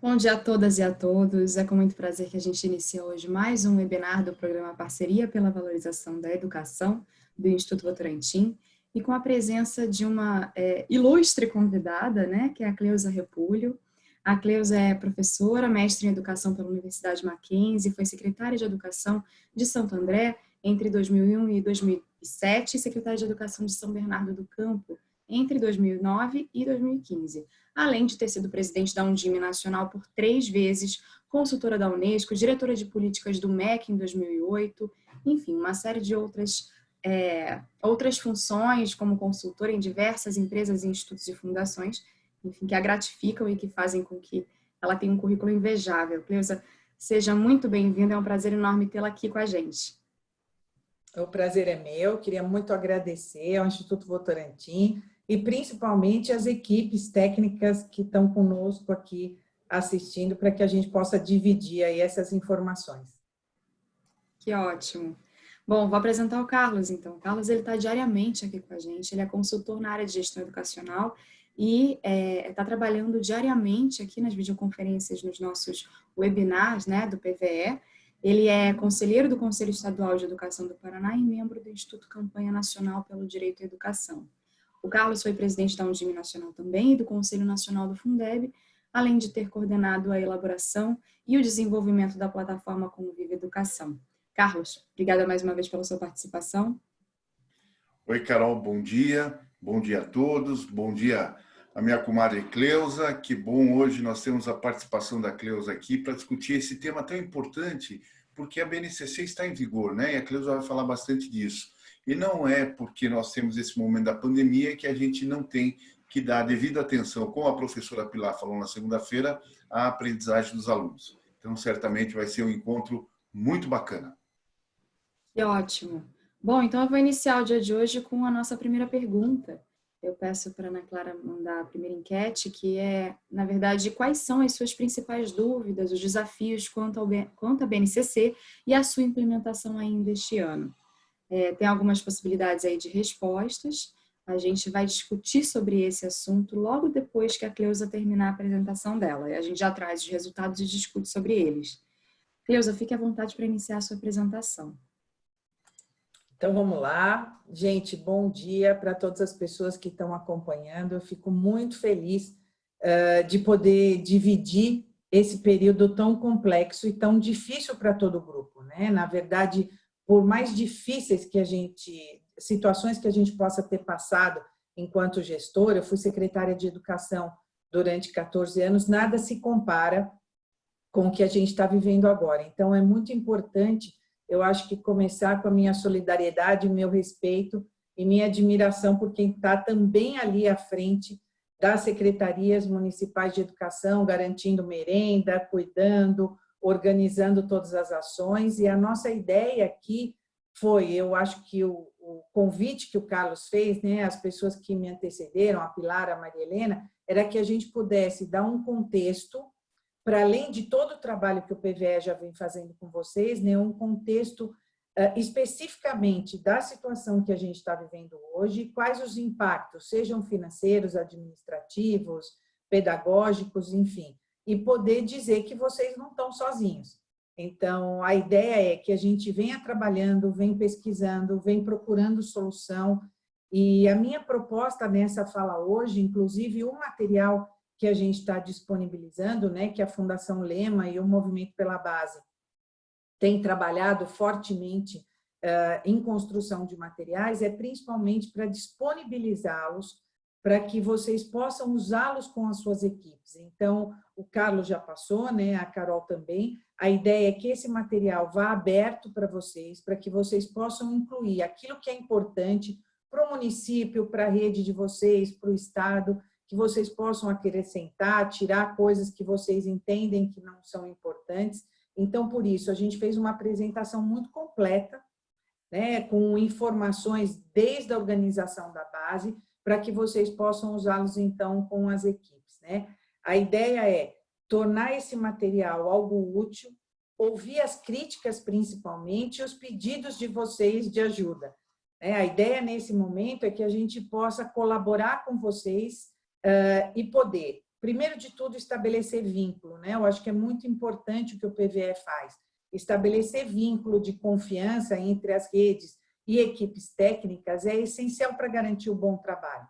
Bom dia a todas e a todos. É com muito prazer que a gente inicia hoje mais um webinar do programa Parceria pela Valorização da Educação do Instituto Votorantim e com a presença de uma é, ilustre convidada, né, que é a Cleusa Repulho. A Cleusa é professora, mestre em Educação pela Universidade Mackenzie, foi secretária de Educação de Santo André entre 2001 e 2007 e secretária de Educação de São Bernardo do Campo entre 2009 e 2015 além de ter sido presidente da Undime Nacional por três vezes, consultora da Unesco, diretora de políticas do MEC em 2008, enfim, uma série de outras, é, outras funções como consultora em diversas empresas, institutos e fundações, enfim, que a gratificam e que fazem com que ela tenha um currículo invejável. Cleusa, seja muito bem-vinda, é um prazer enorme tê-la aqui com a gente. O prazer é meu, queria muito agradecer ao Instituto Votorantim, e principalmente as equipes técnicas que estão conosco aqui assistindo para que a gente possa dividir aí essas informações. Que ótimo. Bom, vou apresentar o Carlos, então. O Carlos está diariamente aqui com a gente, ele é consultor na área de gestão educacional e está é, tá trabalhando diariamente aqui nas videoconferências, nos nossos webinars né, do PVE. Ele é conselheiro do Conselho Estadual de Educação do Paraná e membro do Instituto Campanha Nacional pelo Direito à Educação. O Carlos foi presidente da Undime Nacional também e do Conselho Nacional do Fundeb, além de ter coordenado a elaboração e o desenvolvimento da plataforma Como Vive Educação. Carlos, obrigada mais uma vez pela sua participação. Oi, Carol, bom dia. Bom dia a todos. Bom dia a minha comadre Cleusa. Que bom hoje nós temos a participação da Cleusa aqui para discutir esse tema tão importante, porque a BNCC está em vigor, né? E a Cleusa vai falar bastante disso. E não é porque nós temos esse momento da pandemia que a gente não tem que dar devida atenção, como a professora Pilar falou na segunda-feira, à aprendizagem dos alunos. Então, certamente vai ser um encontro muito bacana. Que ótimo. Bom, então eu vou iniciar o dia de hoje com a nossa primeira pergunta. Eu peço para a Ana Clara mandar a primeira enquete, que é, na verdade, quais são as suas principais dúvidas, os desafios quanto, ao, quanto à BNCC e a sua implementação ainda este ano. É, tem algumas possibilidades aí de respostas. A gente vai discutir sobre esse assunto logo depois que a Cleusa terminar a apresentação dela. A gente já traz os resultados e discute sobre eles. Cleusa, fique à vontade para iniciar a sua apresentação. Então vamos lá. Gente, bom dia para todas as pessoas que estão acompanhando. Eu fico muito feliz uh, de poder dividir esse período tão complexo e tão difícil para todo o grupo. Né? Na verdade, por mais difíceis que a gente, situações que a gente possa ter passado enquanto gestora, eu fui secretária de educação durante 14 anos, nada se compara com o que a gente está vivendo agora. Então, é muito importante, eu acho que começar com a minha solidariedade, meu respeito e minha admiração por quem está também ali à frente das secretarias municipais de educação, garantindo merenda, cuidando, organizando todas as ações, e a nossa ideia aqui foi, eu acho que o, o convite que o Carlos fez, né, as pessoas que me antecederam, a Pilar, a Maria Helena, era que a gente pudesse dar um contexto, para além de todo o trabalho que o PVE já vem fazendo com vocês, né, um contexto uh, especificamente da situação que a gente está vivendo hoje, quais os impactos, sejam financeiros, administrativos, pedagógicos, enfim, e poder dizer que vocês não estão sozinhos. Então, a ideia é que a gente venha trabalhando, vem pesquisando, vem procurando solução, e a minha proposta nessa fala hoje, inclusive o material que a gente está disponibilizando, né, que a Fundação Lema e o Movimento pela Base têm trabalhado fortemente uh, em construção de materiais, é principalmente para disponibilizá-los para que vocês possam usá-los com as suas equipes. Então, o Carlos já passou, né? a Carol também. A ideia é que esse material vá aberto para vocês, para que vocês possam incluir aquilo que é importante para o município, para a rede de vocês, para o Estado, que vocês possam acrescentar, tirar coisas que vocês entendem que não são importantes. Então, por isso, a gente fez uma apresentação muito completa, né, com informações desde a organização da base, para que vocês possam usá-los, então, com as equipes. Né? A ideia é tornar esse material algo útil, ouvir as críticas, principalmente, e os pedidos de vocês de ajuda. Né? A ideia, nesse momento, é que a gente possa colaborar com vocês uh, e poder primeiro de tudo, estabelecer vínculo. Né? Eu acho que é muito importante o que o PVE faz. Estabelecer vínculo de confiança entre as redes e equipes técnicas é essencial para garantir o bom trabalho.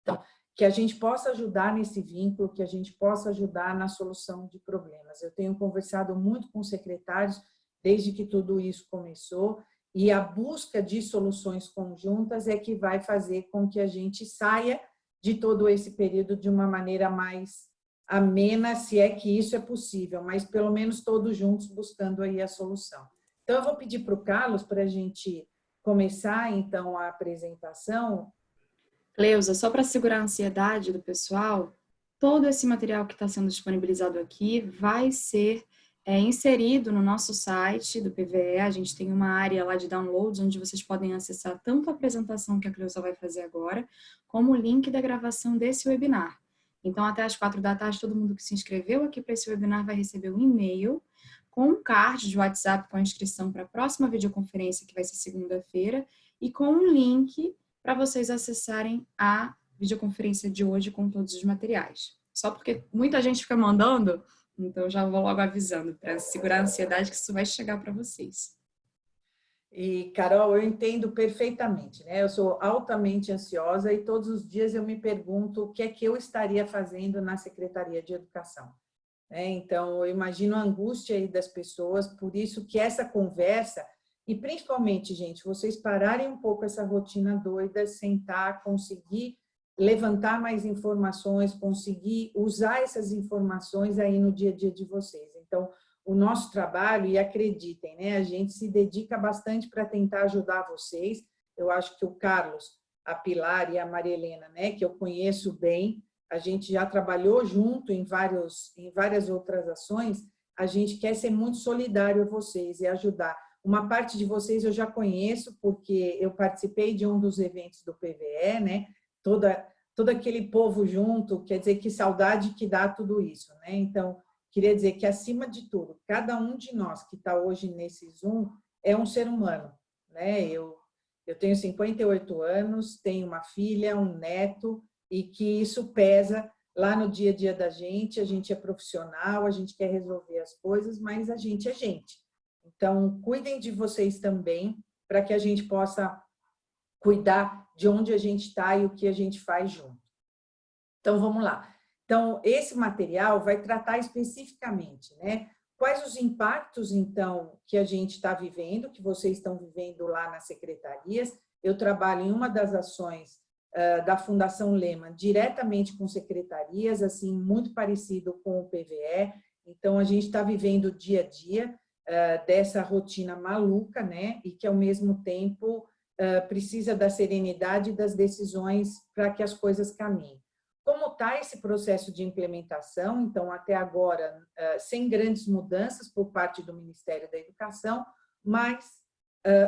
Então, que a gente possa ajudar nesse vínculo, que a gente possa ajudar na solução de problemas. Eu tenho conversado muito com secretários desde que tudo isso começou e a busca de soluções conjuntas é que vai fazer com que a gente saia de todo esse período de uma maneira mais amena, se é que isso é possível, mas pelo menos todos juntos buscando aí a solução. Então, eu vou pedir para o Carlos para a gente começar, então, a apresentação. Cleusa, só para segurar a ansiedade do pessoal, todo esse material que está sendo disponibilizado aqui vai ser é, inserido no nosso site do PVE. A gente tem uma área lá de downloads, onde vocês podem acessar tanto a apresentação que a Cleusa vai fazer agora, como o link da gravação desse webinar. Então, até as quatro da tarde, todo mundo que se inscreveu aqui para esse webinar vai receber um e-mail com um card de WhatsApp com a inscrição para a próxima videoconferência, que vai ser segunda-feira, e com um link para vocês acessarem a videoconferência de hoje com todos os materiais. Só porque muita gente fica mandando, então já vou logo avisando para segurar a ansiedade que isso vai chegar para vocês. E, Carol, eu entendo perfeitamente, né? Eu sou altamente ansiosa e todos os dias eu me pergunto o que é que eu estaria fazendo na Secretaria de Educação. Né? Então, eu imagino a angústia das pessoas, por isso que essa conversa, e principalmente, gente, vocês pararem um pouco essa rotina doida, sentar, conseguir levantar mais informações, conseguir usar essas informações aí no dia a dia de vocês. Então, o nosso trabalho, e acreditem, né, a gente se dedica bastante para tentar ajudar vocês. Eu acho que o Carlos, a Pilar e a Maria Helena, né, que eu conheço bem, a gente já trabalhou junto em, vários, em várias outras ações, a gente quer ser muito solidário a vocês e ajudar. Uma parte de vocês eu já conheço, porque eu participei de um dos eventos do PVE, né? Toda, todo aquele povo junto, quer dizer, que saudade que dá tudo isso, né? Então, queria dizer que, acima de tudo, cada um de nós que está hoje nesse Zoom é um ser humano, né? Eu, eu tenho 58 anos, tenho uma filha, um neto, e que isso pesa lá no dia a dia da gente, a gente é profissional, a gente quer resolver as coisas, mas a gente é gente. Então, cuidem de vocês também, para que a gente possa cuidar de onde a gente está e o que a gente faz junto. Então, vamos lá. Então, esse material vai tratar especificamente, né? Quais os impactos, então, que a gente está vivendo, que vocês estão vivendo lá nas secretarias. Eu trabalho em uma das ações da Fundação Lema diretamente com secretarias, assim, muito parecido com o PVE. Então, a gente está vivendo o dia a dia dessa rotina maluca, né? E que, ao mesmo tempo, precisa da serenidade das decisões para que as coisas caminhem. Como está esse processo de implementação? Então, até agora, sem grandes mudanças por parte do Ministério da Educação, mas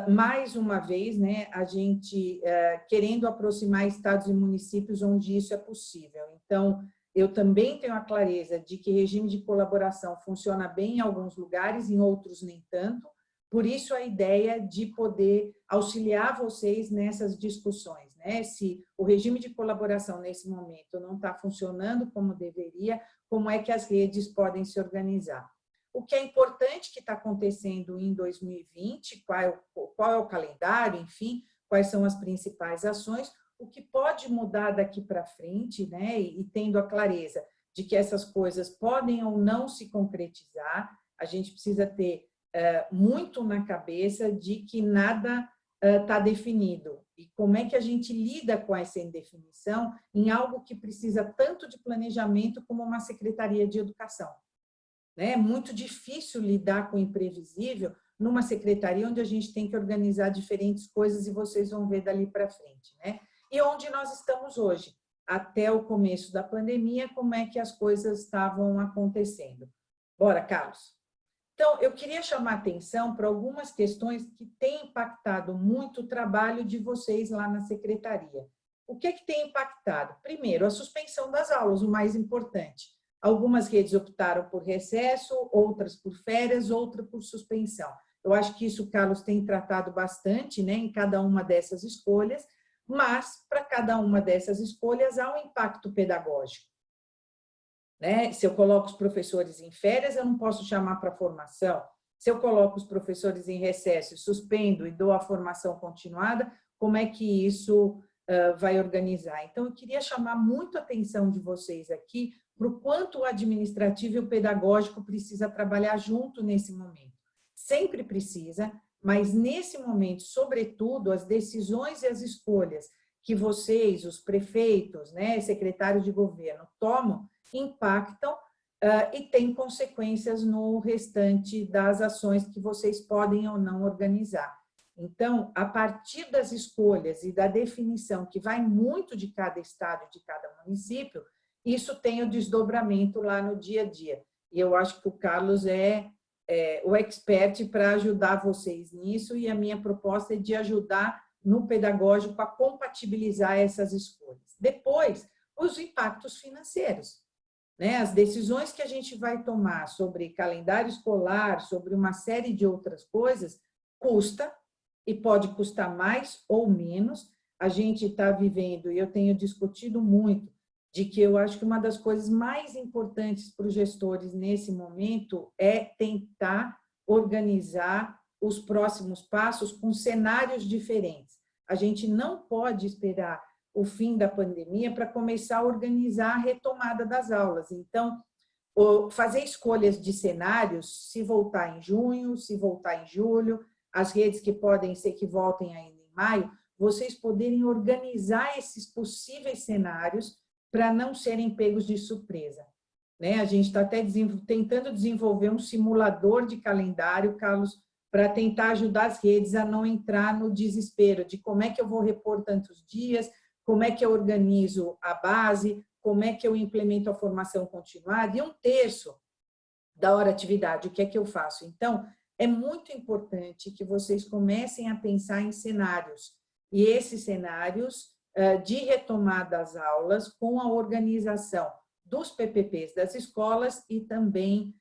Mais uma vez, né, a gente uh, querendo aproximar estados e municípios onde isso é possível. Então, eu também tenho a clareza de que regime de colaboração funciona bem em alguns lugares, em outros nem tanto, por isso a ideia de poder auxiliar vocês nessas discussões. Né? Se o regime de colaboração nesse momento não está funcionando como deveria, como é que as redes podem se organizar? O que é importante que está acontecendo em 2020, qual é, o, qual é o calendário, enfim, quais são as principais ações, o que pode mudar daqui para frente, né, e, e tendo a clareza de que essas coisas podem ou não se concretizar, a gente precisa ter é, muito na cabeça de que nada está é, definido. E como é que a gente lida com essa indefinição em algo que precisa tanto de planejamento como uma secretaria de educação. Né? É muito difícil lidar com o imprevisível numa secretaria onde a gente tem que organizar diferentes coisas e vocês vão ver dali para frente. Né? E onde nós estamos hoje? Até o começo da pandemia, como é que as coisas estavam acontecendo? Bora, Carlos. Então, eu queria chamar atenção para algumas questões que têm impactado muito o trabalho de vocês lá na secretaria. O que, é que tem impactado? Primeiro, a suspensão das aulas, o mais importante. Algumas redes optaram por recesso, outras por férias, outras por suspensão. Eu acho que isso o Carlos tem tratado bastante né, em cada uma dessas escolhas, mas para cada uma dessas escolhas há um impacto pedagógico. Né? Se eu coloco os professores em férias, eu não posso chamar para formação. Se eu coloco os professores em recesso, suspendo e dou a formação continuada, como é que isso uh, vai organizar? Então, eu queria chamar muito a atenção de vocês aqui para o quanto o administrativo e o pedagógico precisa trabalhar junto nesse momento. Sempre precisa, mas nesse momento, sobretudo, as decisões e as escolhas que vocês, os prefeitos, né, secretários de governo, tomam, impactam uh, e têm consequências no restante das ações que vocês podem ou não organizar. Então, a partir das escolhas e da definição, que vai muito de cada estado, de cada município, isso tem o desdobramento lá no dia a dia. E eu acho que o Carlos é, é o expert para ajudar vocês nisso, e a minha proposta é de ajudar no pedagógico a compatibilizar essas escolhas. Depois, os impactos financeiros. Né? As decisões que a gente vai tomar sobre calendário escolar, sobre uma série de outras coisas, custa, e pode custar mais ou menos. A gente está vivendo, e eu tenho discutido muito, de que eu acho que uma das coisas mais importantes para os gestores nesse momento é tentar organizar os próximos passos com cenários diferentes. A gente não pode esperar o fim da pandemia para começar a organizar a retomada das aulas. Então, fazer escolhas de cenários, se voltar em junho, se voltar em julho, as redes que podem ser que voltem ainda em maio, vocês poderem organizar esses possíveis cenários para não serem pegos de surpresa. Né? A gente está até tentando desenvolver um simulador de calendário, Carlos, para tentar ajudar as redes a não entrar no desespero de como é que eu vou repor tantos dias, como é que eu organizo a base, como é que eu implemento a formação continuada, e um terço da hora atividade, o que é que eu faço? Então, é muito importante que vocês comecem a pensar em cenários. E esses cenários de retomada das aulas com a organização dos PPPs das escolas e também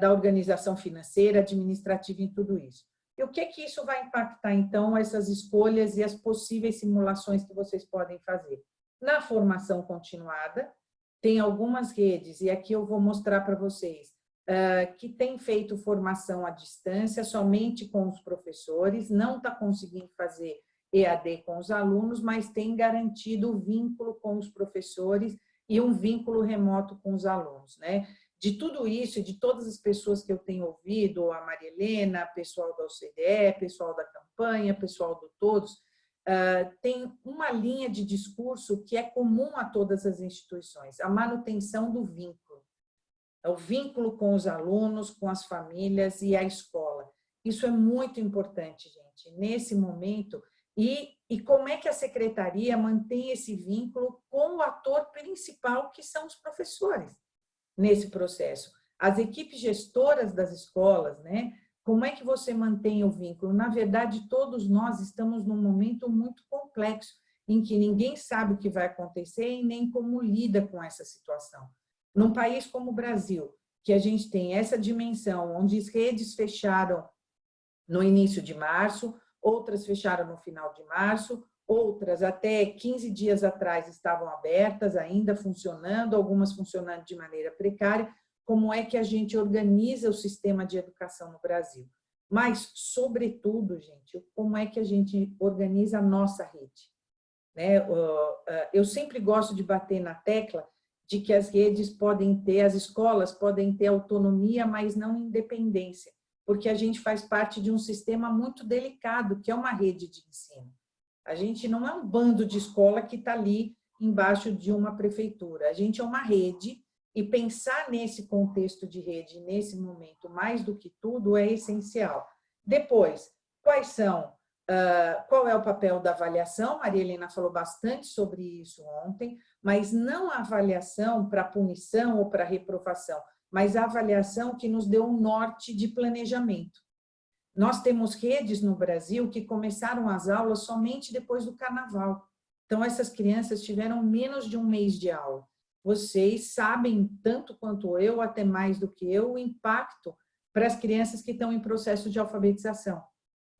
da organização financeira, administrativa em tudo isso. E o que que isso vai impactar, então, essas escolhas e as possíveis simulações que vocês podem fazer? Na formação continuada, tem algumas redes, e aqui eu vou mostrar para vocês, uh, que tem feito formação à distância somente com os professores, não está conseguindo fazer EAD com os alunos, mas tem garantido o vínculo com os professores e um vínculo remoto com os alunos. Né? De tudo isso e de todas as pessoas que eu tenho ouvido, a Maria Helena, pessoal da OCDE, pessoal da campanha, pessoal do Todos, uh, tem uma linha de discurso que é comum a todas as instituições, a manutenção do vínculo é o vínculo com os alunos, com as famílias e a escola. Isso é muito importante, gente, nesse momento. E, e como é que a secretaria mantém esse vínculo com o ator principal, que são os professores, nesse processo. As equipes gestoras das escolas, né? Como é que você mantém o vínculo? Na verdade, todos nós estamos num momento muito complexo, em que ninguém sabe o que vai acontecer e nem como lida com essa situação. Num país como o Brasil, que a gente tem essa dimensão, onde as redes fecharam no início de março, outras fecharam no final de março, outras até 15 dias atrás estavam abertas, ainda funcionando, algumas funcionando de maneira precária, como é que a gente organiza o sistema de educação no Brasil. Mas, sobretudo, gente, como é que a gente organiza a nossa rede. Né? Eu sempre gosto de bater na tecla de que as redes podem ter, as escolas podem ter autonomia, mas não independência, porque a gente faz parte de um sistema muito delicado, que é uma rede de ensino. A gente não é um bando de escola que está ali embaixo de uma prefeitura, a gente é uma rede e pensar nesse contexto de rede, nesse momento, mais do que tudo, é essencial. Depois, quais são Uh, qual é o papel da avaliação? Maria Helena falou bastante sobre isso ontem, mas não a avaliação para punição ou para reprovação, mas a avaliação que nos deu um norte de planejamento. Nós temos redes no Brasil que começaram as aulas somente depois do carnaval. Então, essas crianças tiveram menos de um mês de aula. Vocês sabem, tanto quanto eu, até mais do que eu, o impacto para as crianças que estão em processo de alfabetização.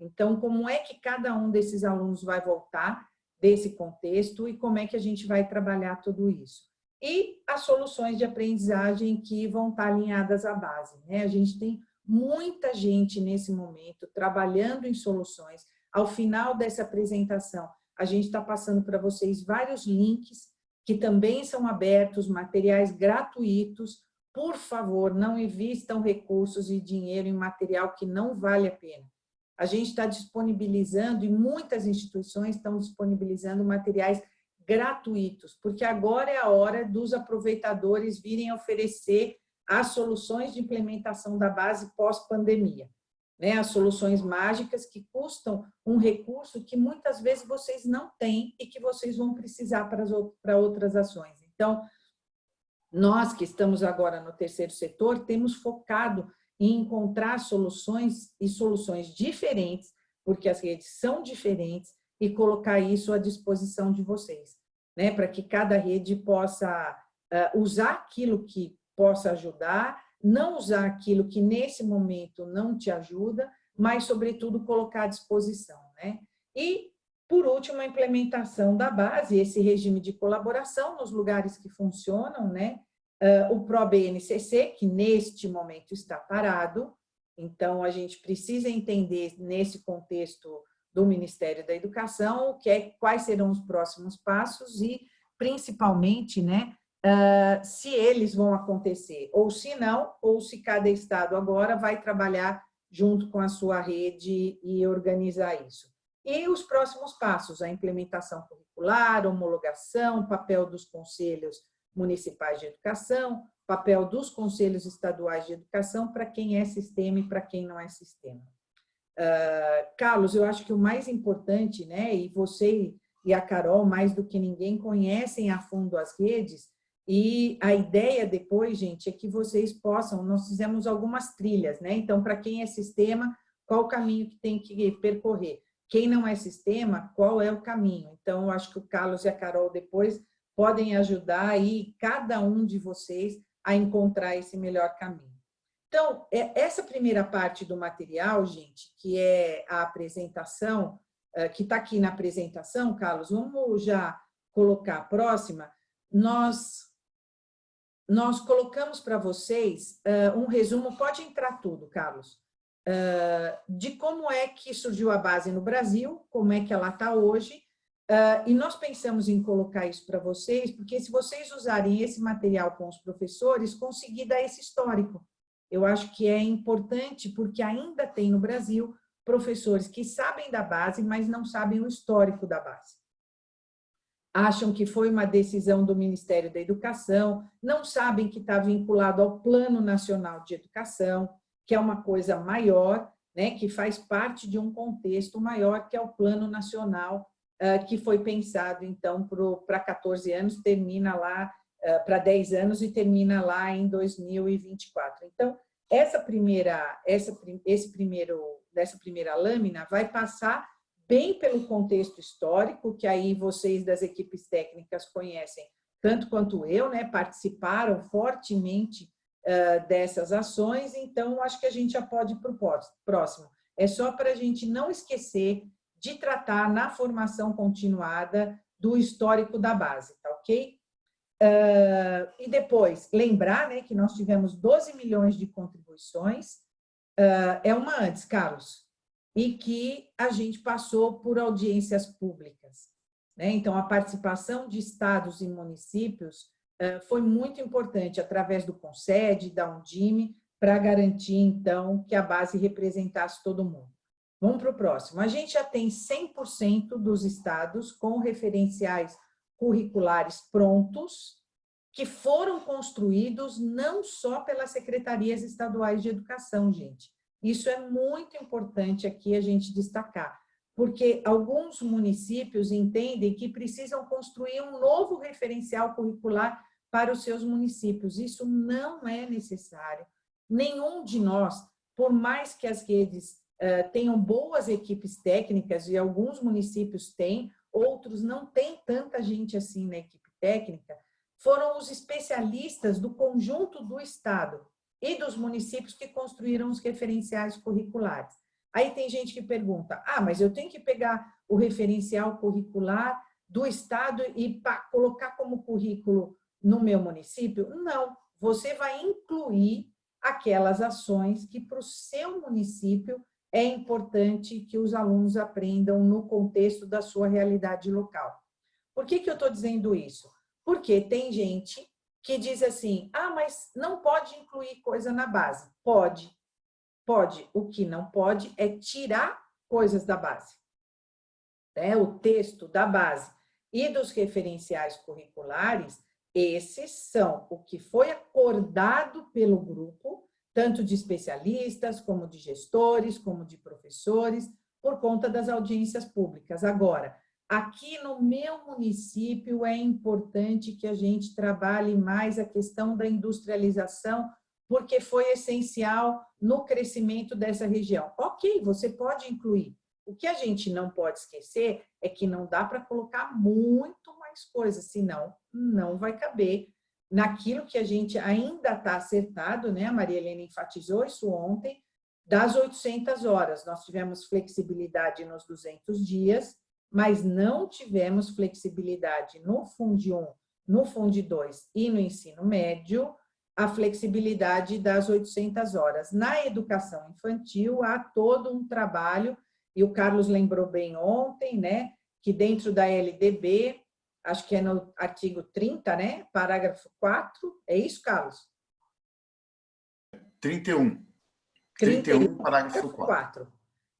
Então, como é que cada um desses alunos vai voltar desse contexto e como é que a gente vai trabalhar tudo isso? E as soluções de aprendizagem que vão estar alinhadas à base. Né? A gente tem muita gente nesse momento trabalhando em soluções. Ao final dessa apresentação, a gente está passando para vocês vários links que também são abertos, materiais gratuitos. Por favor, não invistam recursos e dinheiro em material que não vale a pena. A gente está disponibilizando, e muitas instituições estão disponibilizando materiais gratuitos, porque agora é a hora dos aproveitadores virem oferecer as soluções de implementação da base pós-pandemia. Né? As soluções mágicas que custam um recurso que muitas vezes vocês não têm e que vocês vão precisar para, para outras ações. Então, nós que estamos agora no terceiro setor, temos focado em encontrar soluções e soluções diferentes, porque as redes são diferentes, e colocar isso à disposição de vocês, né? para que cada rede possa uh, usar aquilo que possa ajudar, não usar aquilo que nesse momento não te ajuda, mas, sobretudo, colocar à disposição. Né? E, por último, a implementação da base, esse regime de colaboração nos lugares que funcionam, né? Uh, o ProBNCC, que neste momento está parado, então a gente precisa entender nesse contexto do Ministério da Educação, que é, quais serão os próximos passos e, principalmente, né, uh, se eles vão acontecer, ou se não, ou se cada estado agora vai trabalhar junto com a sua rede e organizar isso. E os próximos passos, a implementação curricular, homologação, papel dos conselhos municipais de educação, papel dos conselhos estaduais de educação para quem é sistema e para quem não é sistema. Uh, Carlos, eu acho que o mais importante, né, e você e a Carol, mais do que ninguém, conhecem a fundo as redes, e a ideia depois, gente, é que vocês possam, nós fizemos algumas trilhas, né? Então, para quem é sistema, qual o caminho que tem que percorrer? Quem não é sistema, qual é o caminho? Então, eu acho que o Carlos e a Carol depois podem ajudar aí cada um de vocês a encontrar esse melhor caminho. Então, é, essa primeira parte do material, gente, que é a apresentação, é, que está aqui na apresentação, Carlos, vamos já colocar a próxima. Nós, nós colocamos para vocês é, um resumo, pode entrar tudo, Carlos, de como é que surgiu a base no Brasil, como é que ela está hoje, e nós pensamos em colocar isso para vocês, porque se vocês usarem esse material com os professores, conseguir dar esse histórico eu acho que é importante porque ainda tem no Brasil professores que sabem da base, mas não sabem o histórico da base. Acham que foi uma decisão do Ministério da Educação, não sabem que está vinculado ao Plano Nacional de Educação, que é uma coisa maior, né, que faz parte de um contexto maior, que é o Plano Nacional, uh, que foi pensado, então, para 14 anos, termina lá para 10 anos e termina lá em 2024. Então, essa primeira, essa, esse primeiro, dessa primeira lâmina vai passar bem pelo contexto histórico, que aí vocês das equipes técnicas conhecem, tanto quanto eu, né, participaram fortemente uh, dessas ações, então acho que a gente já pode ir para o próximo. É só para a gente não esquecer de tratar na formação continuada do histórico da base, tá ok? Uh, e depois, lembrar né, que nós tivemos 12 milhões de contribuições, uh, é uma antes, Carlos, e que a gente passou por audiências públicas. Né? Então, a participação de estados e municípios uh, foi muito importante, através do CONSED, da Undime, para garantir, então, que a base representasse todo mundo. Vamos para o próximo. A gente já tem 100% dos estados com referenciais curriculares prontos, que foram construídos não só pelas secretarias estaduais de educação, gente. Isso é muito importante aqui a gente destacar, porque alguns municípios entendem que precisam construir um novo referencial curricular para os seus municípios. Isso não é necessário. Nenhum de nós, por mais que as redes uh, tenham boas equipes técnicas, e alguns municípios têm, outros não têm tanta gente assim na equipe técnica, foram os especialistas do conjunto do Estado e dos municípios que construíram os referenciais curriculares. Aí tem gente que pergunta, ah, mas eu tenho que pegar o referencial curricular do Estado e colocar como currículo no meu município? Não, você vai incluir aquelas ações que para o seu município é importante que os alunos aprendam no contexto da sua realidade local. Por que, que eu estou dizendo isso? Porque tem gente que diz assim, ah, mas não pode incluir coisa na base. Pode, pode. O que não pode é tirar coisas da base. É, o texto da base e dos referenciais curriculares, esses são o que foi acordado pelo grupo, tanto de especialistas, como de gestores, como de professores, por conta das audiências públicas. Agora, aqui no meu município é importante que a gente trabalhe mais a questão da industrialização, porque foi essencial no crescimento dessa região. Ok, você pode incluir. O que a gente não pode esquecer é que não dá para colocar muito mais coisas, senão não vai caber naquilo que a gente ainda está acertado, né? A Maria Helena enfatizou isso ontem, das 800 horas. Nós tivemos flexibilidade nos 200 dias, mas não tivemos flexibilidade no Fundo 1, no Fundo 2 e no ensino médio, a flexibilidade das 800 horas. Na educação infantil, há todo um trabalho, e o Carlos lembrou bem ontem, né, que dentro da LDB, acho que é no artigo 30, né, parágrafo 4, é isso, Carlos? 31. 31, 31 parágrafo 4. 4.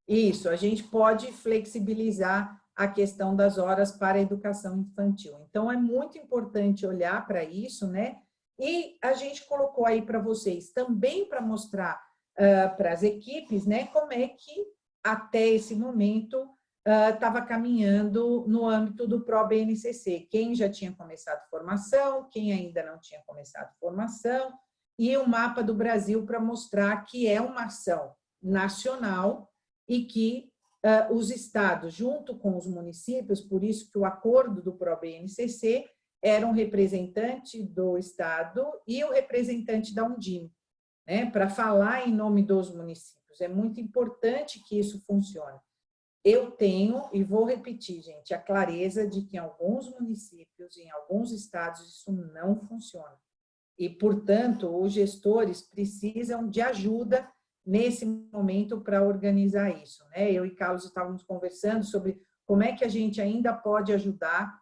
Isso, a gente pode flexibilizar a questão das horas para a educação infantil. Então, é muito importante olhar para isso, né? E a gente colocou aí para vocês também para mostrar uh, para as equipes, né, como é que até esse momento estava uh, caminhando no âmbito do PRO-BNCC. Quem já tinha começado formação, quem ainda não tinha começado formação, e o mapa do Brasil para mostrar que é uma ação nacional e que uh, os estados, junto com os municípios, por isso que o acordo do PRO-BNCC era um representante do estado e o representante da Undime, né, para falar em nome dos municípios. É muito importante que isso funcione. Eu tenho, e vou repetir, gente, a clareza de que em alguns municípios, em alguns estados, isso não funciona. E, portanto, os gestores precisam de ajuda nesse momento para organizar isso. Né? Eu e Carlos estávamos conversando sobre como é que a gente ainda pode ajudar,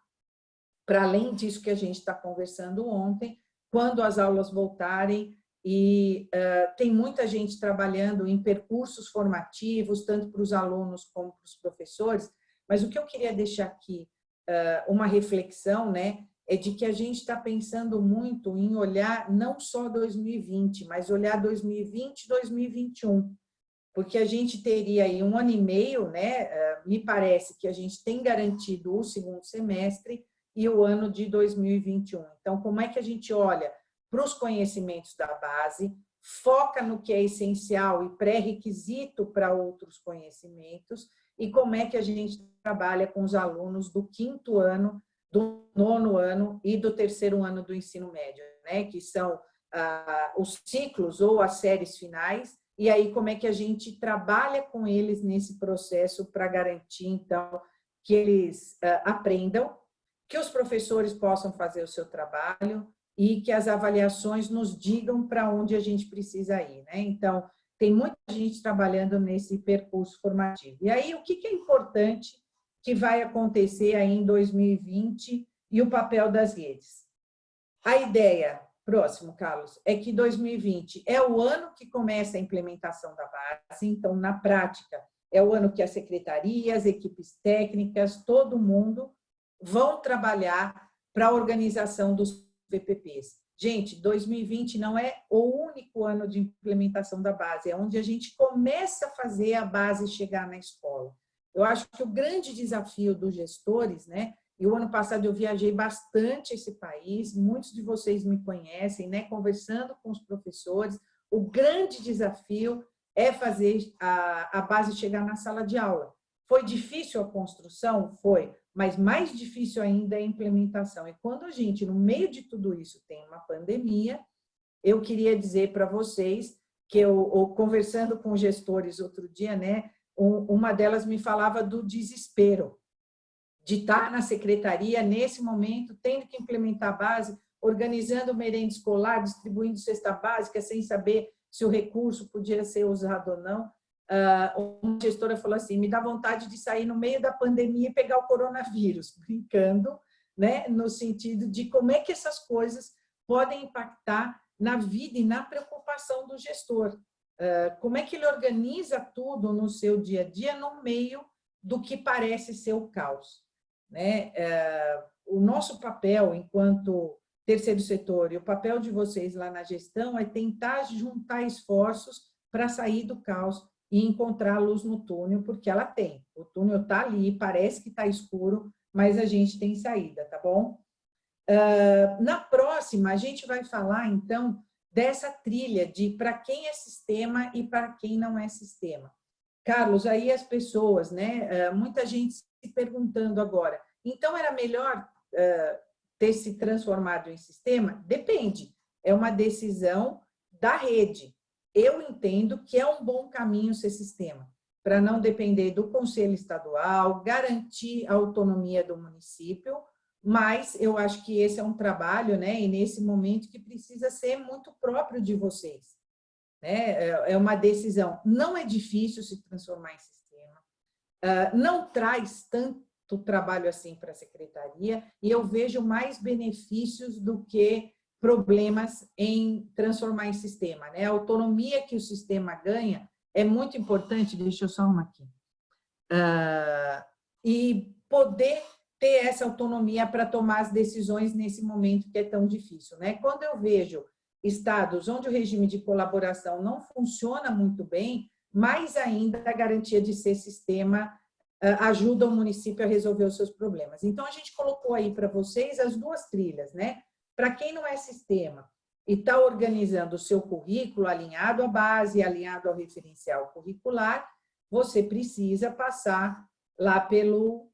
para além disso que a gente está conversando ontem, quando as aulas voltarem, e uh, tem muita gente trabalhando em percursos formativos, tanto para os alunos como para os professores, mas o que eu queria deixar aqui, uh, uma reflexão, né, é de que a gente está pensando muito em olhar não só 2020, mas olhar 2020 e 2021, porque a gente teria aí um ano e meio, né? Eh, me parece que a gente tem garantido o segundo semestre e o ano de 2021. Então, como é que a gente olha para os conhecimentos da base, foca no que é essencial e pré-requisito para outros conhecimentos, e como é que a gente trabalha com os alunos do quinto ano do nono ano e do terceiro ano do ensino médio, né? que são ah, os ciclos ou as séries finais, e aí como é que a gente trabalha com eles nesse processo para garantir, então, que eles ah, aprendam, que os professores possam fazer o seu trabalho e que as avaliações nos digam para onde a gente precisa ir. Né? Então, tem muita gente trabalhando nesse percurso formativo. E aí, o que é importante que vai acontecer aí em 2020 e o papel das redes. A ideia, próximo, Carlos, é que 2020 é o ano que começa a implementação da base, então, na prática, é o ano que as equipes técnicas, todo mundo vão trabalhar para a organização dos VPPs. Gente, 2020 não é o único ano de implementação da base, é onde a gente começa a fazer a base chegar na escola. Eu acho que o grande desafio dos gestores, né? E o ano passado eu viajei bastante esse país, muitos de vocês me conhecem, né? Conversando com os professores, o grande desafio é fazer a, a base chegar na sala de aula. Foi difícil a construção? Foi, mas mais difícil ainda é a implementação. E quando a gente, no meio de tudo isso, tem uma pandemia, eu queria dizer para vocês que eu, conversando com gestores outro dia, né, uma delas me falava do desespero de estar na secretaria nesse momento, tendo que implementar a base, organizando merenda escolar, distribuindo cesta básica, sem saber se o recurso podia ser usado ou não. Ah, uma gestora falou assim, me dá vontade de sair no meio da pandemia e pegar o coronavírus, brincando, né? no sentido de como é que essas coisas podem impactar na vida e na preocupação do gestor. Ah, como é que ele organiza tudo no seu dia a dia no meio do que parece ser o caos. Né? Ah, o nosso papel enquanto terceiro setor e o papel de vocês lá na gestão é tentar juntar esforços para sair do caos e encontrar luz no túnel, porque ela tem. O túnel está ali, parece que está escuro, mas a gente tem saída, tá bom? Uh, na próxima, a gente vai falar, então, dessa trilha de para quem é sistema e para quem não é sistema. Carlos, aí as pessoas, né? Uh, muita gente se perguntando agora, então era melhor uh, ter se transformado em sistema? Depende, é uma decisão da rede. Eu entendo que é um bom caminho ser sistema, para não depender do conselho estadual, garantir a autonomia do município, mas eu acho que esse é um trabalho, né, e nesse momento que precisa ser muito próprio de vocês. Né? É, é uma decisão, não é difícil se transformar em sistema, ah, não traz tanto trabalho assim para a secretaria, e eu vejo mais benefícios do que problemas em transformar em sistema. Né? A autonomia que o sistema ganha é muito importante, deixa eu só uma aqui, uh, e poder ter essa autonomia para tomar as decisões nesse momento que é tão difícil. Né? Quando eu vejo estados onde o regime de colaboração não funciona muito bem, mais ainda a garantia de ser sistema ah, ajuda o município a resolver os seus problemas. Então, a gente colocou aí para vocês as duas trilhas, né? Para quem não é sistema e está organizando o seu currículo alinhado à base, alinhado ao referencial curricular, você precisa passar lá pelo,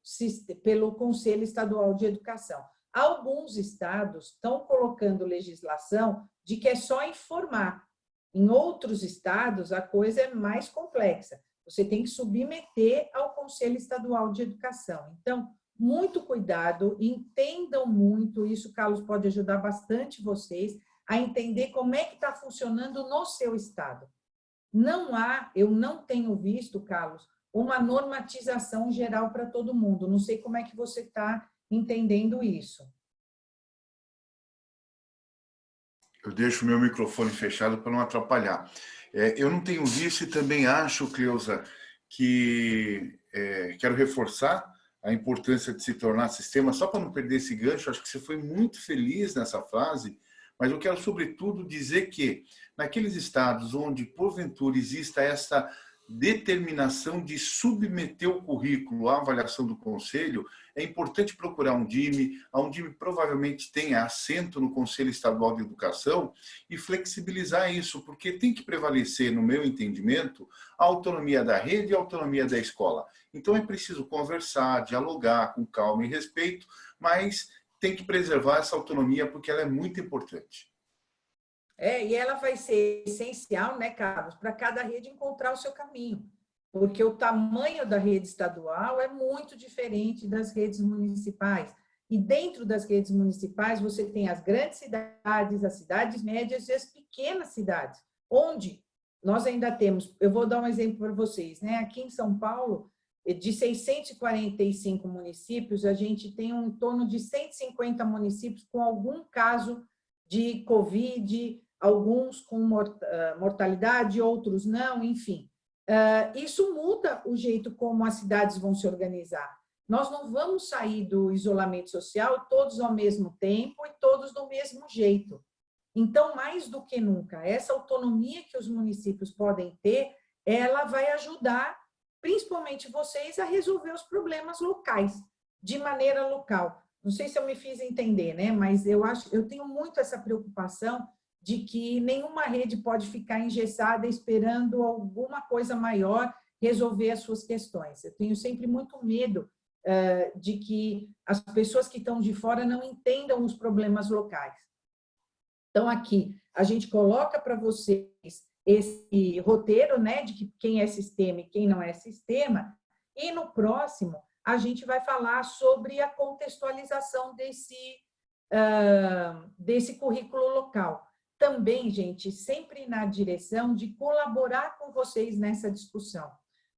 pelo Conselho Estadual de Educação. Alguns estados estão colocando legislação de que é só informar. Em outros estados, a coisa é mais complexa. Você tem que submeter ao Conselho Estadual de Educação. Então, muito cuidado, entendam muito, isso, Carlos, pode ajudar bastante vocês a entender como é que está funcionando no seu estado. Não há, eu não tenho visto, Carlos, uma normatização geral para todo mundo. Não sei como é que você está entendendo isso. Eu deixo meu microfone fechado para não atrapalhar. É, eu não tenho visto e também acho, Cleusa, que é, quero reforçar a importância de se tornar sistema, só para não perder esse gancho, acho que você foi muito feliz nessa frase, mas eu quero, sobretudo, dizer que naqueles estados onde, porventura, exista essa determinação de submeter o currículo à avaliação do conselho, é importante procurar um DIME, a um DIME provavelmente tenha assento no Conselho Estadual de Educação e flexibilizar isso, porque tem que prevalecer, no meu entendimento, a autonomia da rede e a autonomia da escola. Então é preciso conversar, dialogar com calma e respeito, mas tem que preservar essa autonomia porque ela é muito importante. É, e ela vai ser essencial, né, Carlos, para cada rede encontrar o seu caminho, porque o tamanho da rede estadual é muito diferente das redes municipais. E dentro das redes municipais, você tem as grandes cidades, as cidades médias e as pequenas cidades, onde nós ainda temos, eu vou dar um exemplo para vocês, né? Aqui em São Paulo, de 645 municípios, a gente tem um, em torno de 150 municípios com algum caso de Covid alguns com mortalidade, outros não, enfim. Isso muda o jeito como as cidades vão se organizar. Nós não vamos sair do isolamento social todos ao mesmo tempo e todos do mesmo jeito. Então, mais do que nunca, essa autonomia que os municípios podem ter, ela vai ajudar, principalmente vocês, a resolver os problemas locais, de maneira local. Não sei se eu me fiz entender, né? mas eu, acho, eu tenho muito essa preocupação de que nenhuma rede pode ficar engessada esperando alguma coisa maior resolver as suas questões. Eu tenho sempre muito medo uh, de que as pessoas que estão de fora não entendam os problemas locais. Então, aqui, a gente coloca para vocês esse roteiro né, de que quem é sistema e quem não é sistema, e no próximo a gente vai falar sobre a contextualização desse uh, desse currículo local. Também, gente, sempre na direção de colaborar com vocês nessa discussão.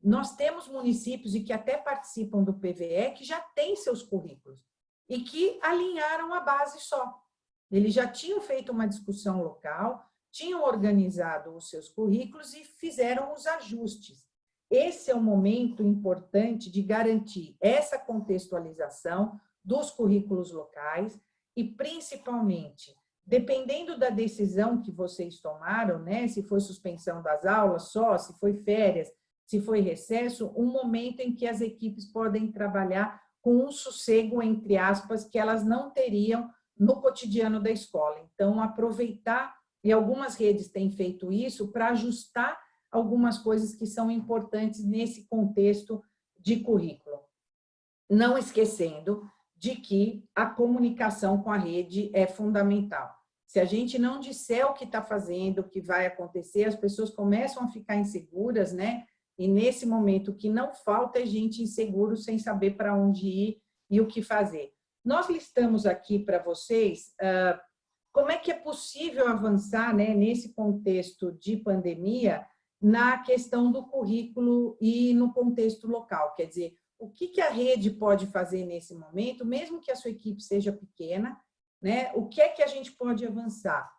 Nós temos municípios e que até participam do PVE que já têm seus currículos e que alinharam a base só. Eles já tinham feito uma discussão local, tinham organizado os seus currículos e fizeram os ajustes. Esse é o momento importante de garantir essa contextualização dos currículos locais e, principalmente, dependendo da decisão que vocês tomaram, né, se foi suspensão das aulas só, se foi férias, se foi recesso, um momento em que as equipes podem trabalhar com um sossego, entre aspas, que elas não teriam no cotidiano da escola. Então, aproveitar, e algumas redes têm feito isso, para ajustar algumas coisas que são importantes nesse contexto de currículo. Não esquecendo de que a comunicação com a rede é fundamental. Se a gente não disser o que está fazendo, o que vai acontecer, as pessoas começam a ficar inseguras, né? E nesse momento, o que não falta é gente inseguro, sem saber para onde ir e o que fazer. Nós listamos aqui para vocês uh, como é que é possível avançar né, nesse contexto de pandemia na questão do currículo e no contexto local. Quer dizer, o que, que a rede pode fazer nesse momento, mesmo que a sua equipe seja pequena, né? o que é que a gente pode avançar?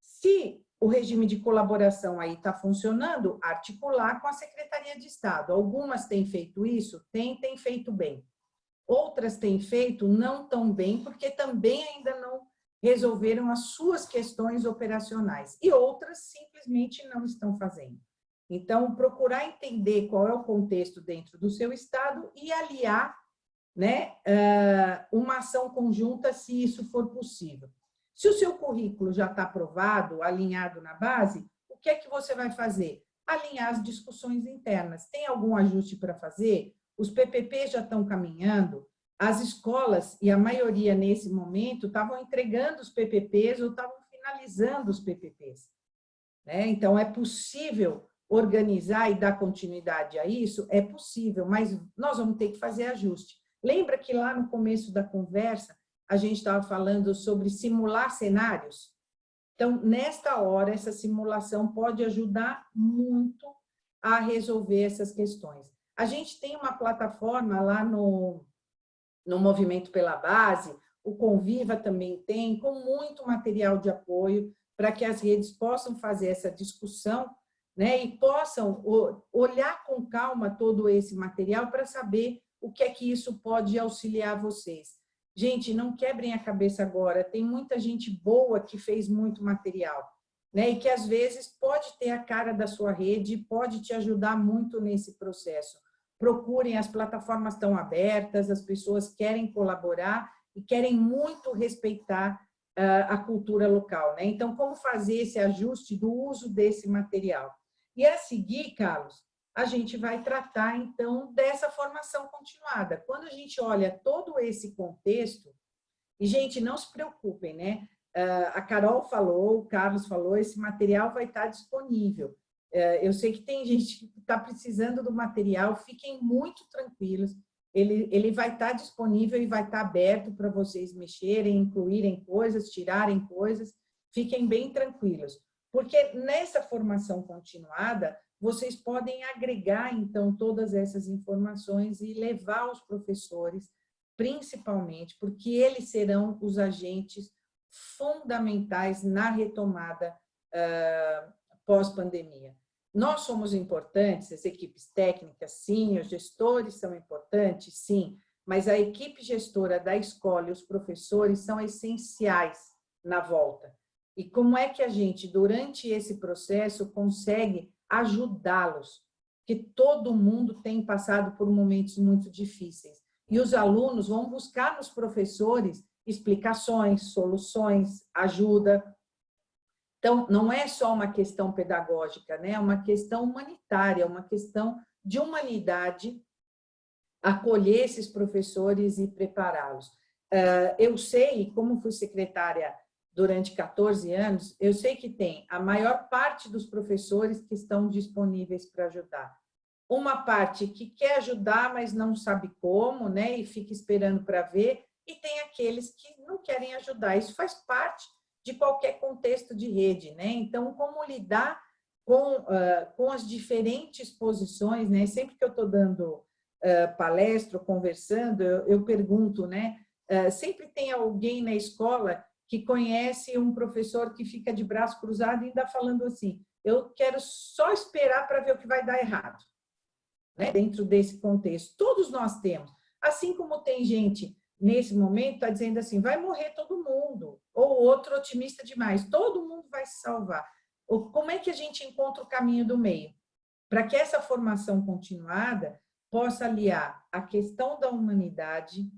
Se o regime de colaboração aí está funcionando, articular com a Secretaria de Estado. Algumas têm feito isso, têm, têm feito bem. Outras têm feito não tão bem, porque também ainda não resolveram as suas questões operacionais. E outras simplesmente não estão fazendo. Então, procurar entender qual é o contexto dentro do seu estado e aliar né, uma ação conjunta, se isso for possível. Se o seu currículo já está aprovado, alinhado na base, o que é que você vai fazer? Alinhar as discussões internas. Tem algum ajuste para fazer? Os PPP já estão caminhando? As escolas, e a maioria nesse momento, estavam entregando os PPPs ou estavam finalizando os PPPs. Né? Então, é possível organizar e dar continuidade a isso? É possível, mas nós vamos ter que fazer ajuste. Lembra que lá no começo da conversa, a gente estava falando sobre simular cenários. Então, nesta hora, essa simulação pode ajudar muito a resolver essas questões. A gente tem uma plataforma lá no, no Movimento pela Base, o Conviva também tem, com muito material de apoio para que as redes possam fazer essa discussão né, e possam olhar com calma todo esse material para saber o que é que isso pode auxiliar vocês. Gente, não quebrem a cabeça agora, tem muita gente boa que fez muito material, né? E que às vezes pode ter a cara da sua rede, pode te ajudar muito nesse processo. Procurem, as plataformas estão abertas, as pessoas querem colaborar e querem muito respeitar uh, a cultura local, né? Então, como fazer esse ajuste do uso desse material? E a seguir, Carlos, a gente vai tratar, então, dessa formação continuada. Quando a gente olha todo esse contexto, e, gente, não se preocupem, né? Ah, a Carol falou, o Carlos falou, esse material vai estar disponível. Ah, eu sei que tem gente que está precisando do material, fiquem muito tranquilos, ele, ele vai estar disponível e vai estar aberto para vocês mexerem, incluírem coisas, tirarem coisas, fiquem bem tranquilos. Porque nessa formação continuada, vocês podem agregar, então, todas essas informações e levar os professores, principalmente, porque eles serão os agentes fundamentais na retomada uh, pós-pandemia. Nós somos importantes, as equipes técnicas, sim, os gestores são importantes, sim, mas a equipe gestora da escola e os professores são essenciais na volta. E como é que a gente, durante esse processo, consegue ajudá-los, que todo mundo tem passado por momentos muito difíceis. E os alunos vão buscar nos professores explicações, soluções, ajuda. Então, não é só uma questão pedagógica, né? é uma questão humanitária, uma questão de humanidade acolher esses professores e prepará-los. Ah, eu sei, como fui secretária durante 14 anos, eu sei que tem a maior parte dos professores que estão disponíveis para ajudar. Uma parte que quer ajudar, mas não sabe como, né? E fica esperando para ver. e tem aqueles que não querem ajudar. Isso faz parte de qualquer contexto de rede, né? Então, como lidar com, uh, com as diferentes posições, né? Sempre que eu estou dando uh, palestra, conversando, eu, eu pergunto, né? Uh, sempre tem alguém na escola que conhece um professor que fica de braço cruzado e ainda falando assim, eu quero só esperar para ver o que vai dar errado, né? dentro desse contexto. Todos nós temos. Assim como tem gente, nesse momento, está dizendo assim, vai morrer todo mundo, ou outro otimista demais, todo mundo vai se salvar. Como é que a gente encontra o caminho do meio? Para que essa formação continuada possa aliar a questão da humanidade,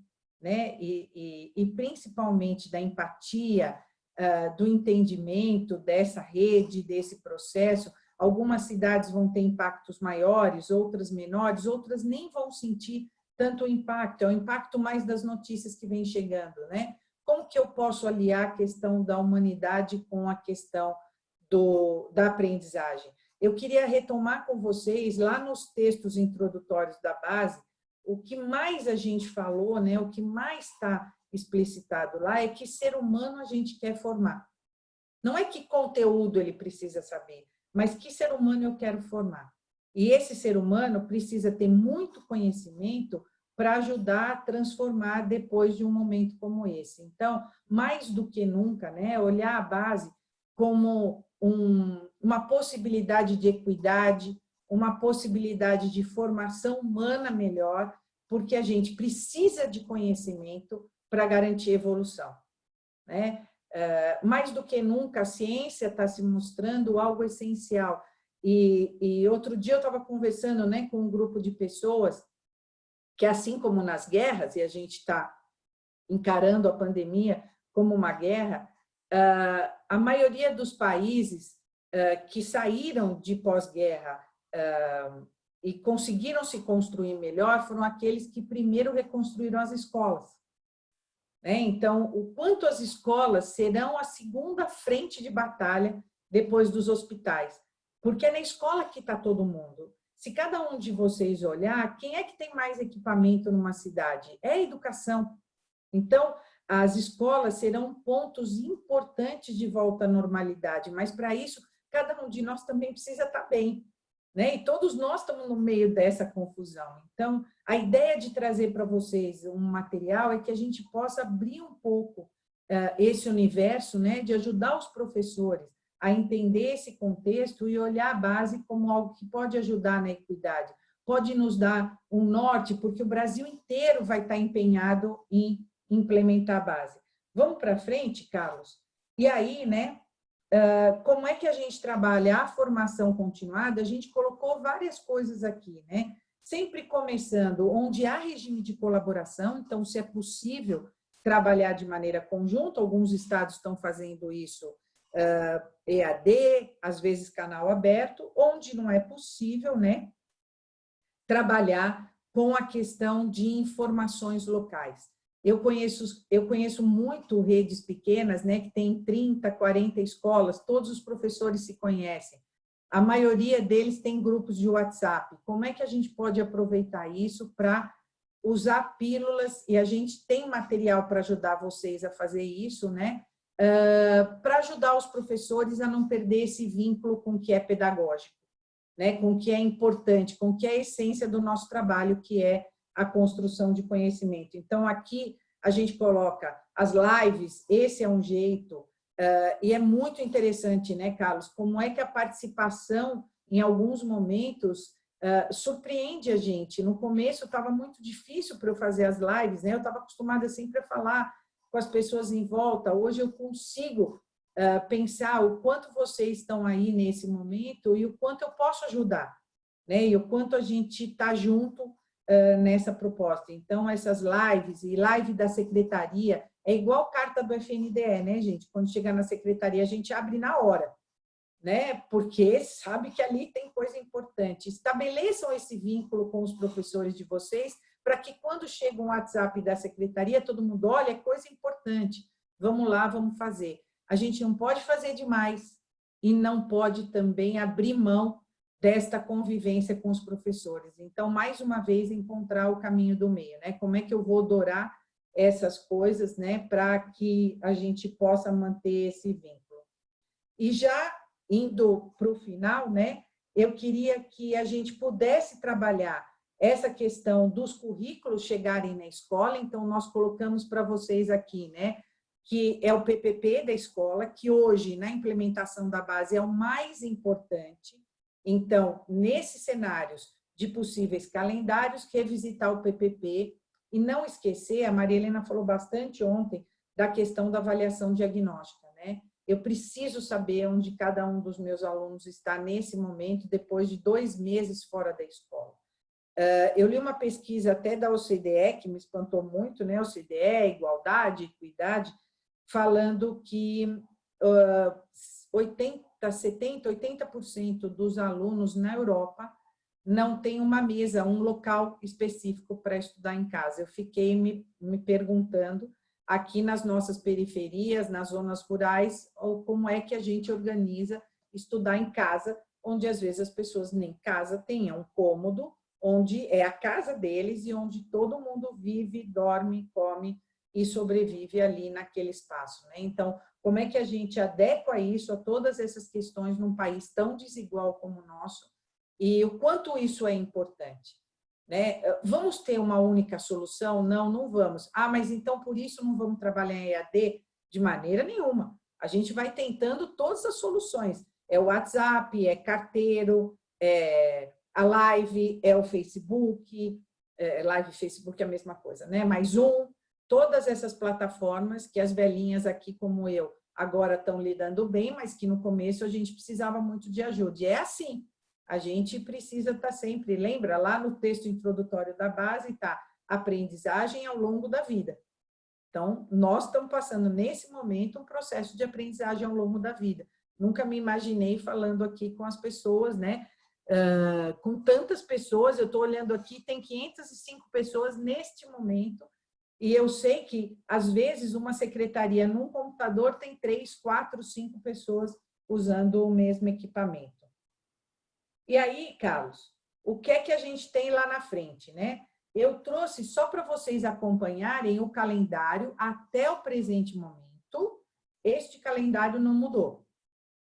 né, e, e, e principalmente da empatia, uh, do entendimento dessa rede, desse processo. Algumas cidades vão ter impactos maiores, outras menores, outras nem vão sentir tanto impacto, é o impacto mais das notícias que vem chegando, né? Como que eu posso aliar a questão da humanidade com a questão do, da aprendizagem? Eu queria retomar com vocês, lá nos textos introdutórios da base, o que mais a gente falou, né, o que mais está explicitado lá é que ser humano a gente quer formar. Não é que conteúdo ele precisa saber, mas que ser humano eu quero formar. E esse ser humano precisa ter muito conhecimento para ajudar a transformar depois de um momento como esse. Então, mais do que nunca, né, olhar a base como um, uma possibilidade de equidade, uma possibilidade de formação humana melhor, porque a gente precisa de conhecimento para garantir evolução. Né? É, mais do que nunca, a ciência está se mostrando algo essencial. E, e outro dia eu estava conversando né, com um grupo de pessoas que, assim como nas guerras, e a gente está encarando a pandemia como uma guerra, é, a maioria dos países é, que saíram de pós-guerra e conseguiram se construir melhor foram aqueles que primeiro reconstruíram as escolas. Né? Então, o quanto as escolas serão a segunda frente de batalha depois dos hospitais. Porque é na escola que está todo mundo. Se cada um de vocês olhar, quem é que tem mais equipamento numa cidade? É a educação. Então, as escolas serão pontos importantes de volta à normalidade, mas para isso, cada um de nós também precisa estar tá bem. Né? E todos nós estamos no meio dessa confusão. Então, a ideia de trazer para vocês um material é que a gente possa abrir um pouco uh, esse universo, né? de ajudar os professores a entender esse contexto e olhar a base como algo que pode ajudar na equidade, pode nos dar um norte, porque o Brasil inteiro vai estar empenhado em implementar a base. Vamos para frente, Carlos? E aí, né, como é que a gente trabalha a formação continuada? A gente colocou várias coisas aqui, né? Sempre começando onde há regime de colaboração, então se é possível trabalhar de maneira conjunta, alguns estados estão fazendo isso uh, EAD, às vezes canal aberto, onde não é possível, né? Trabalhar com a questão de informações locais. Eu conheço, eu conheço muito redes pequenas, né, que tem 30, 40 escolas, todos os professores se conhecem. A maioria deles tem grupos de WhatsApp. Como é que a gente pode aproveitar isso para usar pílulas, e a gente tem material para ajudar vocês a fazer isso, né? Uh, para ajudar os professores a não perder esse vínculo com o que é pedagógico, né? com o que é importante, com o que é a essência do nosso trabalho, que é a construção de conhecimento. Então, aqui a gente coloca as lives, esse é um jeito, uh, e é muito interessante, né, Carlos, como é que a participação, em alguns momentos, uh, surpreende a gente. No começo estava muito difícil para eu fazer as lives, né, eu estava acostumada sempre a falar com as pessoas em volta, hoje eu consigo uh, pensar o quanto vocês estão aí nesse momento e o quanto eu posso ajudar, né, e o quanto a gente está junto nessa proposta. Então, essas lives e live da secretaria, é igual carta do FNDE, né, gente? Quando chegar na secretaria, a gente abre na hora, né? Porque sabe que ali tem coisa importante. Estabeleçam esse vínculo com os professores de vocês, para que quando chega um WhatsApp da secretaria, todo mundo, olha, é coisa importante, vamos lá, vamos fazer. A gente não pode fazer demais e não pode também abrir mão desta convivência com os professores. Então, mais uma vez, encontrar o caminho do meio, né? Como é que eu vou adorar essas coisas, né, para que a gente possa manter esse vínculo. E já indo para o final, né, eu queria que a gente pudesse trabalhar essa questão dos currículos chegarem na escola, então nós colocamos para vocês aqui, né, que é o PPP da escola, que hoje, na implementação da base, é o mais importante. Então, nesses cenários de possíveis calendários, revisitar o PPP e não esquecer, a Maria Helena falou bastante ontem, da questão da avaliação diagnóstica. Né? Eu preciso saber onde cada um dos meus alunos está nesse momento, depois de dois meses fora da escola. Ah, eu li uma pesquisa até da OCDE, que me espantou muito, né? OCDE, igualdade, equidade, falando que 80, 70, 80% dos alunos na Europa não tem uma mesa, um local específico para estudar em casa. Eu fiquei me, me perguntando, aqui nas nossas periferias, nas zonas rurais, ou como é que a gente organiza estudar em casa, onde às vezes as pessoas nem casa têm, é um cômodo, onde é a casa deles e onde todo mundo vive, dorme, come e sobrevive ali naquele espaço. Né? Então, como é que a gente adequa isso a todas essas questões num país tão desigual como o nosso e o quanto isso é importante? Né? Vamos ter uma única solução? Não, não vamos. Ah, mas então por isso não vamos trabalhar em EAD? De maneira nenhuma. A gente vai tentando todas as soluções. É o WhatsApp, é carteiro, é a live, é o Facebook, é, live Facebook é a mesma coisa, né? Mais um, todas essas plataformas que as velhinhas aqui como eu agora estão lidando bem, mas que no começo a gente precisava muito de ajuda. E é assim, a gente precisa estar tá sempre, lembra lá no texto introdutório da base, tá? Aprendizagem ao longo da vida. Então, nós estamos passando nesse momento um processo de aprendizagem ao longo da vida. Nunca me imaginei falando aqui com as pessoas, né? Uh, com tantas pessoas, eu estou olhando aqui, tem 505 pessoas neste momento e eu sei que, às vezes, uma secretaria num computador tem três, quatro, cinco pessoas usando o mesmo equipamento. E aí, Carlos, o que é que a gente tem lá na frente, né? Eu trouxe só para vocês acompanharem o calendário até o presente momento. Este calendário não mudou,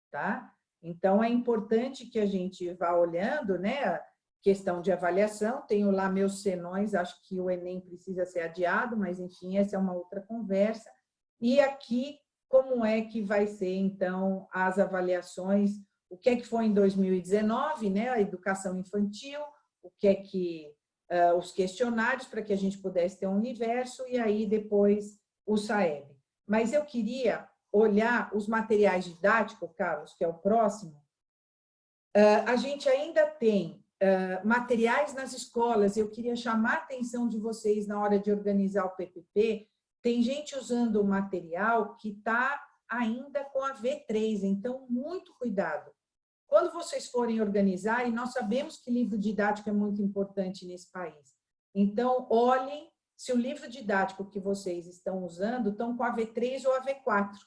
tá? Então, é importante que a gente vá olhando, né? Questão de avaliação, tenho lá meus senões, acho que o Enem precisa ser adiado, mas enfim, essa é uma outra conversa. E aqui, como é que vai ser, então, as avaliações, o que é que foi em 2019, né, a educação infantil, o que é que, uh, os questionários para que a gente pudesse ter um universo, e aí depois o SAEB. Mas eu queria olhar os materiais didáticos, Carlos, que é o próximo, uh, a gente ainda tem materiais nas escolas, eu queria chamar a atenção de vocês na hora de organizar o PPP, tem gente usando o material que está ainda com a V3, então muito cuidado. Quando vocês forem organizar, e nós sabemos que livro didático é muito importante nesse país, então olhem se o livro didático que vocês estão usando estão com a V3 ou a V4,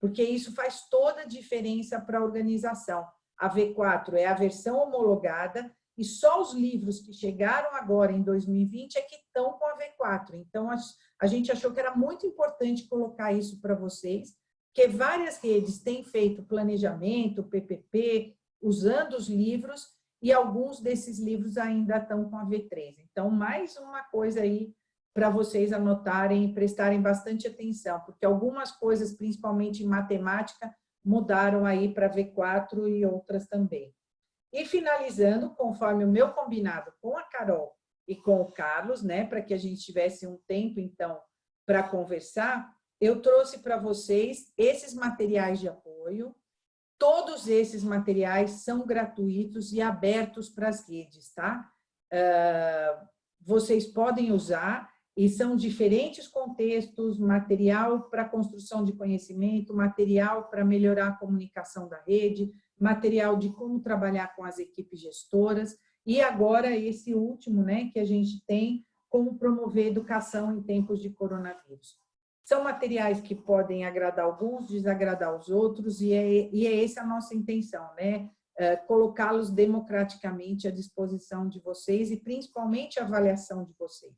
porque isso faz toda a diferença para a organização. A V4 é a versão homologada e só os livros que chegaram agora em 2020 é que estão com a V4. Então, a gente achou que era muito importante colocar isso para vocês, que várias redes têm feito planejamento, PPP, usando os livros, e alguns desses livros ainda estão com a V3. Então, mais uma coisa aí para vocês anotarem e prestarem bastante atenção, porque algumas coisas, principalmente em matemática, mudaram aí para V4 e outras também. E finalizando, conforme o meu combinado com a Carol e com o Carlos, né, para que a gente tivesse um tempo, então, para conversar, eu trouxe para vocês esses materiais de apoio. Todos esses materiais são gratuitos e abertos para as redes, tá? Uh, vocês podem usar e são diferentes contextos, material para construção de conhecimento, material para melhorar a comunicação da rede, material de como trabalhar com as equipes gestoras, e agora esse último, né, que a gente tem, como promover educação em tempos de coronavírus. São materiais que podem agradar alguns, desagradar os outros, e é, e é essa a nossa intenção, né? É, colocá-los democraticamente à disposição de vocês e principalmente a avaliação de vocês.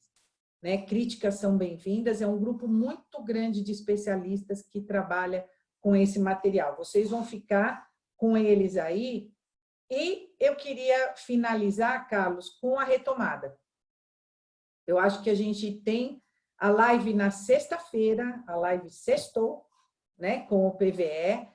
né? Críticas são bem-vindas, é um grupo muito grande de especialistas que trabalha com esse material. Vocês vão ficar com eles aí. E eu queria finalizar, Carlos, com a retomada. Eu acho que a gente tem a live na sexta-feira, a live sextou, né, com o PVE.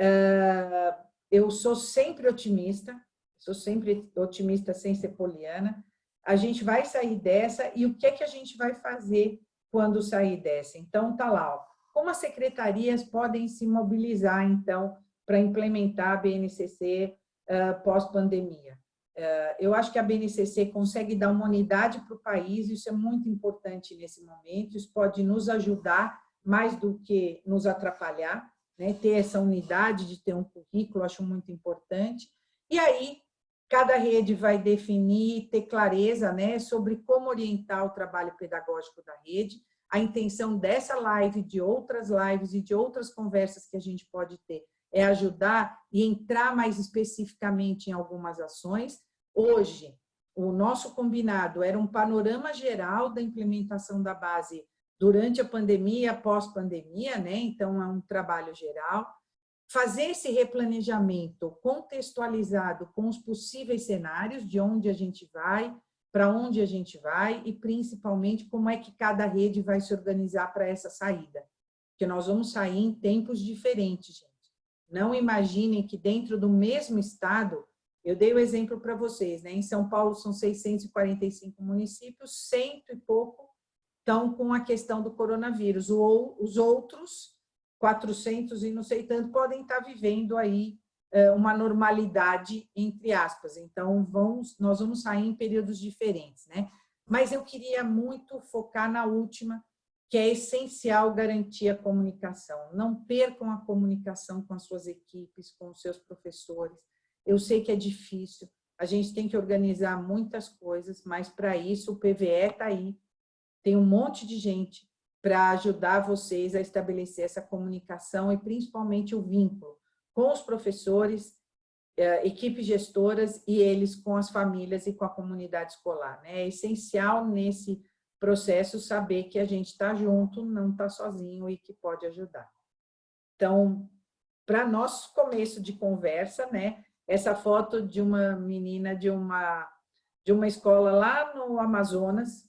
Uh, eu sou sempre otimista, sou sempre otimista sem ser poliana. A gente vai sair dessa e o que é que a gente vai fazer quando sair dessa? Então, tá lá, ó. como as secretarias podem se mobilizar, então, para implementar a BNCC uh, pós-pandemia? Uh, eu acho que a BNCC consegue dar uma unidade para o país, isso é muito importante nesse momento, isso pode nos ajudar mais do que nos atrapalhar, né? ter essa unidade de ter um currículo, acho muito importante. E aí, cada rede vai definir, ter clareza né, sobre como orientar o trabalho pedagógico da rede. A intenção dessa live, de outras lives e de outras conversas que a gente pode ter, é ajudar e entrar mais especificamente em algumas ações. Hoje, o nosso combinado era um panorama geral da implementação da base durante a pandemia, pós-pandemia, né? então é um trabalho geral. Fazer esse replanejamento contextualizado com os possíveis cenários, de onde a gente vai, para onde a gente vai e, principalmente, como é que cada rede vai se organizar para essa saída. Porque nós vamos sair em tempos diferentes, gente. Não imaginem que dentro do mesmo estado, eu dei o exemplo para vocês, né? em São Paulo são 645 municípios, cento e pouco estão com a questão do coronavírus. Os outros, 400 e não sei tanto, podem estar vivendo aí é, uma normalidade, entre aspas. Então, vamos, nós vamos sair em períodos diferentes, né? Mas eu queria muito focar na última, que é essencial garantir a comunicação. Não percam a comunicação com as suas equipes, com os seus professores. Eu sei que é difícil, a gente tem que organizar muitas coisas, mas para isso o PVE está aí tem um monte de gente para ajudar vocês a estabelecer essa comunicação e principalmente o vínculo com os professores, eh, equipes gestoras e eles com as famílias e com a comunidade escolar. Né? É essencial nesse processo saber que a gente está junto, não está sozinho e que pode ajudar. Então, para nosso começo de conversa, né, essa foto de uma menina de uma, de uma escola lá no Amazonas,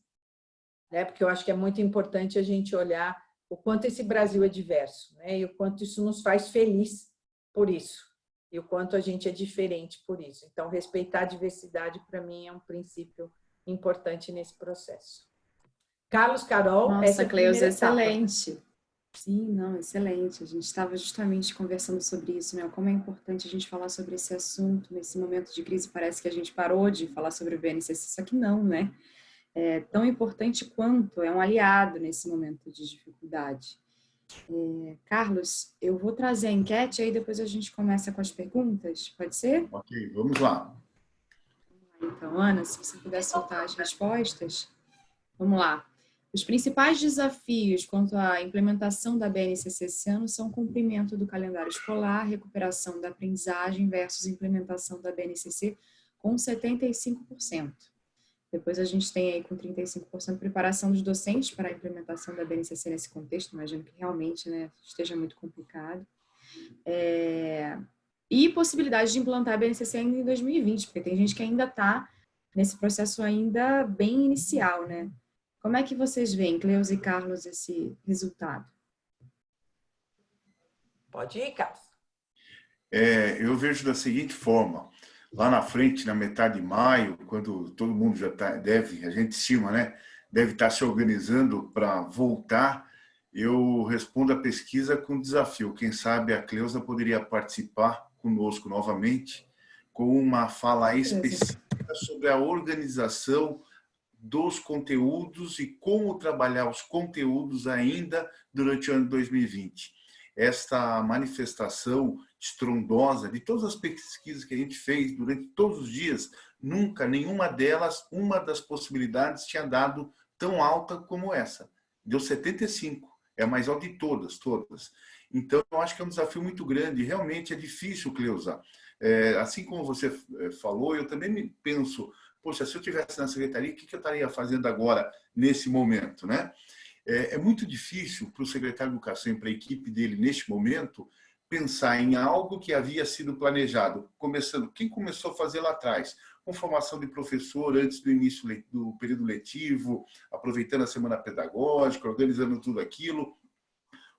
né? porque eu acho que é muito importante a gente olhar o quanto esse Brasil é diverso né? e o quanto isso nos faz feliz por isso e o quanto a gente é diferente por isso. Então, respeitar a diversidade, para mim, é um princípio importante nesse processo. Carlos, Carol, Nossa, essa é Cleusa, excelente. Etapa. Sim, não, excelente. A gente estava justamente conversando sobre isso, né? Como é importante a gente falar sobre esse assunto nesse momento de crise. Parece que a gente parou de falar sobre o BNCC, só que não, né? é tão importante quanto, é um aliado nesse momento de dificuldade. É, Carlos, eu vou trazer a enquete, aí depois a gente começa com as perguntas, pode ser? Ok, vamos lá. Então, Ana, se você puder soltar as respostas. Vamos lá. Os principais desafios quanto à implementação da BNCC esse ano são o cumprimento do calendário escolar, recuperação da aprendizagem versus implementação da BNCC com 75%. Depois a gente tem aí com 35% preparação dos docentes para a implementação da BNCC nesse contexto, imagino que realmente né, esteja muito complicado. É... E possibilidade de implantar a BNCC ainda em 2020, porque tem gente que ainda está nesse processo ainda bem inicial, né? Como é que vocês veem, Cleus e Carlos, esse resultado? Pode ir, Carlos. É, eu vejo da seguinte forma, lá na frente, na metade de maio, quando todo mundo já tá, deve, a gente estima, né, deve estar se organizando para voltar, eu respondo a pesquisa com desafio. Quem sabe a Cleusa poderia participar conosco novamente com uma fala específica sobre a organização dos conteúdos e como trabalhar os conteúdos ainda durante o ano 2020. Esta manifestação estrondosa de todas as pesquisas que a gente fez durante todos os dias, nunca, nenhuma delas, uma das possibilidades tinha dado tão alta como essa. Deu 75, é a mais alta de todas, todas. Então, eu acho que é um desafio muito grande, realmente é difícil, Cleusa. É, assim como você é, falou, eu também penso, poxa, se eu tivesse na secretaria, o que eu estaria fazendo agora, nesse momento, né? É, é muito difícil para o secretário de Educação e para a equipe dele, neste momento, pensar em algo que havia sido planejado, começando, quem começou a fazer lá atrás? Com formação de professor antes do início do período letivo, aproveitando a semana pedagógica, organizando tudo aquilo,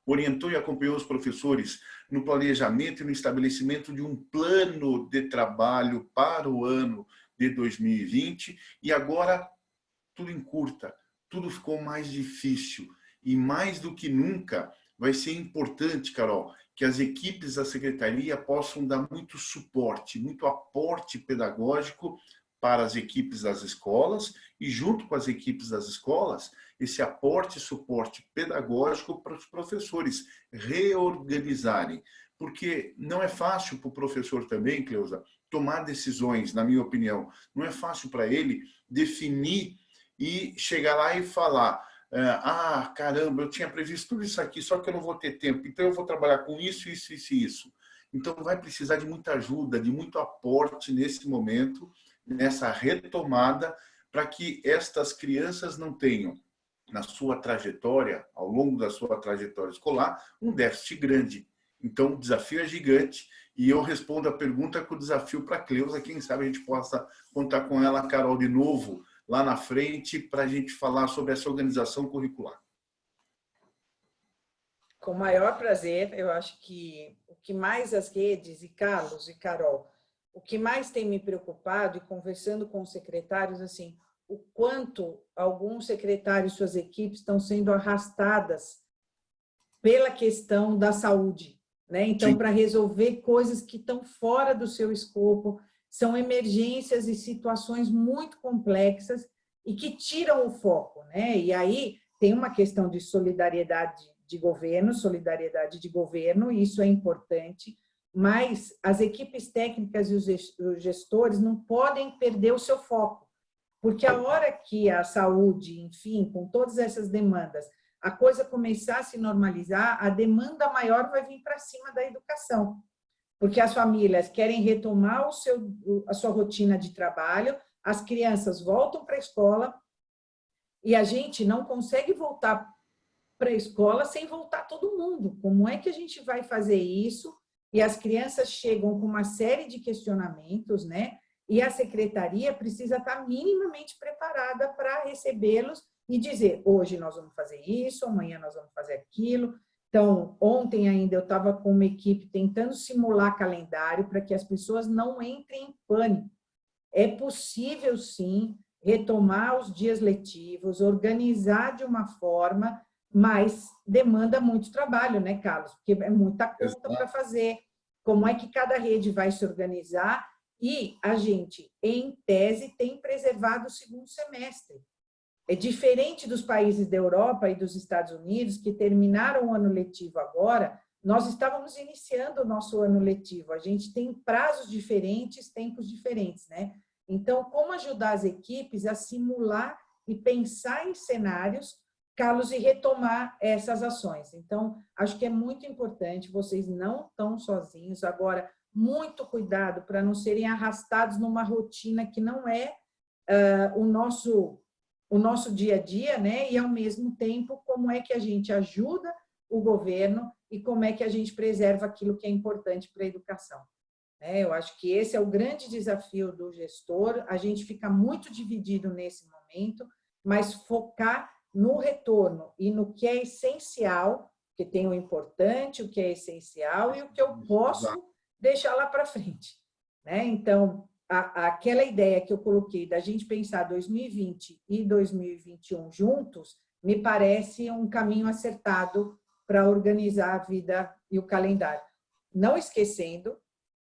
orientou e acompanhou os professores no planejamento e no estabelecimento de um plano de trabalho para o ano de 2020 e agora tudo encurta, tudo ficou mais difícil e mais do que nunca vai ser importante, Carol, que as equipes da secretaria possam dar muito suporte, muito aporte pedagógico para as equipes das escolas e junto com as equipes das escolas, esse aporte e suporte pedagógico para os professores reorganizarem. Porque não é fácil para o professor também, Cleusa, tomar decisões, na minha opinião. Não é fácil para ele definir e chegar lá e falar é, ah, caramba, eu tinha previsto tudo isso aqui, só que eu não vou ter tempo, então eu vou trabalhar com isso, isso, isso e isso. Então vai precisar de muita ajuda, de muito aporte nesse momento, nessa retomada, para que estas crianças não tenham, na sua trajetória, ao longo da sua trajetória escolar, um déficit grande. Então o desafio é gigante e eu respondo a pergunta com o desafio para a Cleusa, quem sabe a gente possa contar com ela, Carol, de novo, lá na frente para a gente falar sobre essa organização curricular. Com o maior prazer, eu acho que o que mais as redes, e Carlos e Carol, o que mais tem me preocupado, e conversando com os secretários, assim, o quanto alguns secretários e suas equipes estão sendo arrastadas pela questão da saúde. Né? Então, para resolver coisas que estão fora do seu escopo, são emergências e situações muito complexas e que tiram o foco. Né? E aí tem uma questão de solidariedade de governo, solidariedade de governo, e isso é importante, mas as equipes técnicas e os gestores não podem perder o seu foco, porque a hora que a saúde, enfim, com todas essas demandas, a coisa começar a se normalizar, a demanda maior vai vir para cima da educação porque as famílias querem retomar o seu, a sua rotina de trabalho, as crianças voltam para a escola e a gente não consegue voltar para a escola sem voltar todo mundo. Como é que a gente vai fazer isso? E as crianças chegam com uma série de questionamentos, né? E a secretaria precisa estar minimamente preparada para recebê-los e dizer, hoje nós vamos fazer isso, amanhã nós vamos fazer aquilo, então, ontem ainda eu estava com uma equipe tentando simular calendário para que as pessoas não entrem em pânico. É possível, sim, retomar os dias letivos, organizar de uma forma, mas demanda muito trabalho, né, Carlos? Porque é muita conta para fazer. Como é que cada rede vai se organizar? E a gente, em tese, tem preservado o segundo semestre. É diferente dos países da Europa e dos Estados Unidos, que terminaram o ano letivo agora, nós estávamos iniciando o nosso ano letivo. A gente tem prazos diferentes, tempos diferentes, né? Então, como ajudar as equipes a simular e pensar em cenários, Carlos, e retomar essas ações. Então, acho que é muito importante, vocês não estão sozinhos. Agora, muito cuidado para não serem arrastados numa rotina que não é uh, o nosso o nosso dia a dia, né? E ao mesmo tempo, como é que a gente ajuda o governo e como é que a gente preserva aquilo que é importante para a educação. Né? Eu acho que esse é o grande desafio do gestor, a gente fica muito dividido nesse momento, mas focar no retorno e no que é essencial, que tem o importante, o que é essencial e o que eu posso deixar lá para frente. Né? Então, a, aquela ideia que eu coloquei da gente pensar 2020 e 2021 juntos, me parece um caminho acertado para organizar a vida e o calendário. Não esquecendo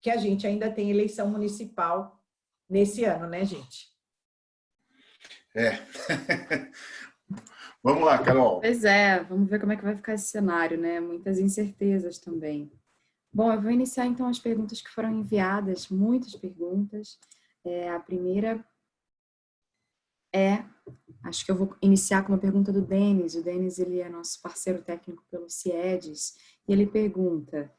que a gente ainda tem eleição municipal nesse ano, né, gente? É. vamos lá, Carol. Pois é, vamos ver como é que vai ficar esse cenário, né? Muitas incertezas também. Bom, eu vou iniciar então as perguntas que foram enviadas, muitas perguntas. É, a primeira é, acho que eu vou iniciar com uma pergunta do Denis. O Denis ele é nosso parceiro técnico pelo CIEDES, e ele pergunta,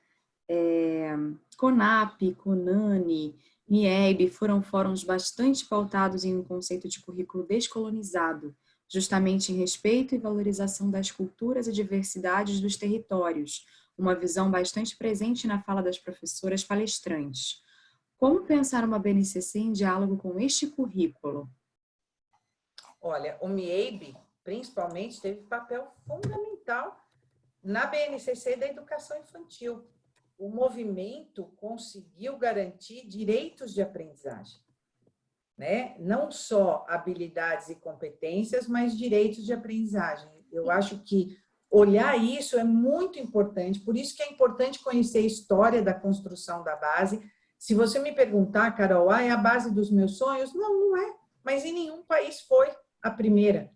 é, CONAP, CONANI MIEB foram fóruns bastante pautados em um conceito de currículo descolonizado, justamente em respeito e valorização das culturas e diversidades dos territórios, uma visão bastante presente na fala das professoras palestrantes. Como pensar uma BNCC em diálogo com este currículo? Olha, o MIEB, principalmente, teve papel fundamental na BNCC da educação infantil. O movimento conseguiu garantir direitos de aprendizagem né? não só habilidades e competências, mas direitos de aprendizagem. Eu acho que olhar isso é muito importante, por isso que é importante conhecer a história da construção da base. Se você me perguntar, Carol, ah, é a base dos meus sonhos? Não, não é, mas em nenhum país foi a primeira.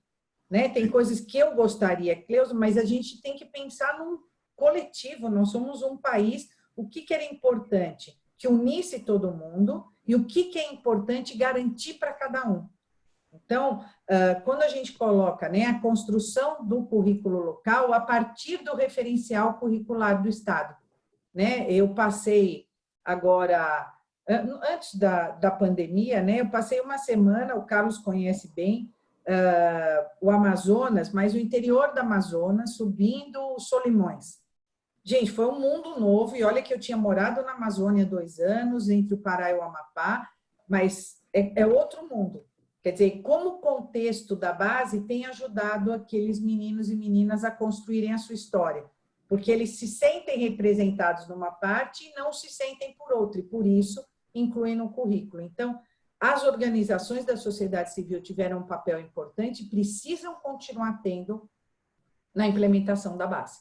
Né? Tem coisas que eu gostaria, Cleusa, mas a gente tem que pensar num coletivo, nós somos um país, o que, que era importante? Que unisse todo mundo, e o que, que é importante garantir para cada um. Então, quando a gente coloca né, a construção do currículo local a partir do referencial curricular do Estado. Né? Eu passei agora, antes da, da pandemia, né, eu passei uma semana, o Carlos conhece bem, uh, o Amazonas, mas o interior do Amazonas, subindo os Solimões. Gente, foi um mundo novo, e olha que eu tinha morado na Amazônia dois anos, entre o Pará e o Amapá, mas é, é outro mundo. Quer dizer, como o contexto da base tem ajudado aqueles meninos e meninas a construírem a sua história, porque eles se sentem representados numa parte e não se sentem por outra, e por isso incluem no currículo. Então, as organizações da sociedade civil tiveram um papel importante, precisam continuar tendo na implementação da base.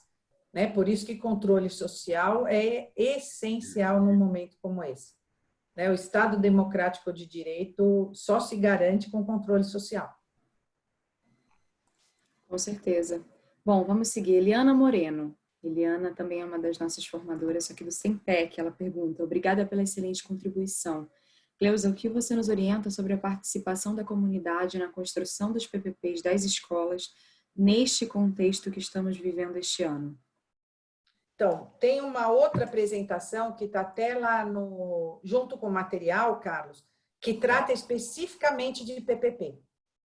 Né? Por isso que controle social é essencial num momento como esse. Né? O Estado democrático de direito só se garante com controle social. Com certeza. Bom, vamos seguir. Eliana Moreno. Eliana também é uma das nossas formadoras aqui do SEMPEC. Ela pergunta, obrigada pela excelente contribuição. Cleusa, o que você nos orienta sobre a participação da comunidade na construção dos PPPs das escolas neste contexto que estamos vivendo este ano? Então, tem uma outra apresentação que está até lá no, junto com o material, Carlos, que trata especificamente de PPP.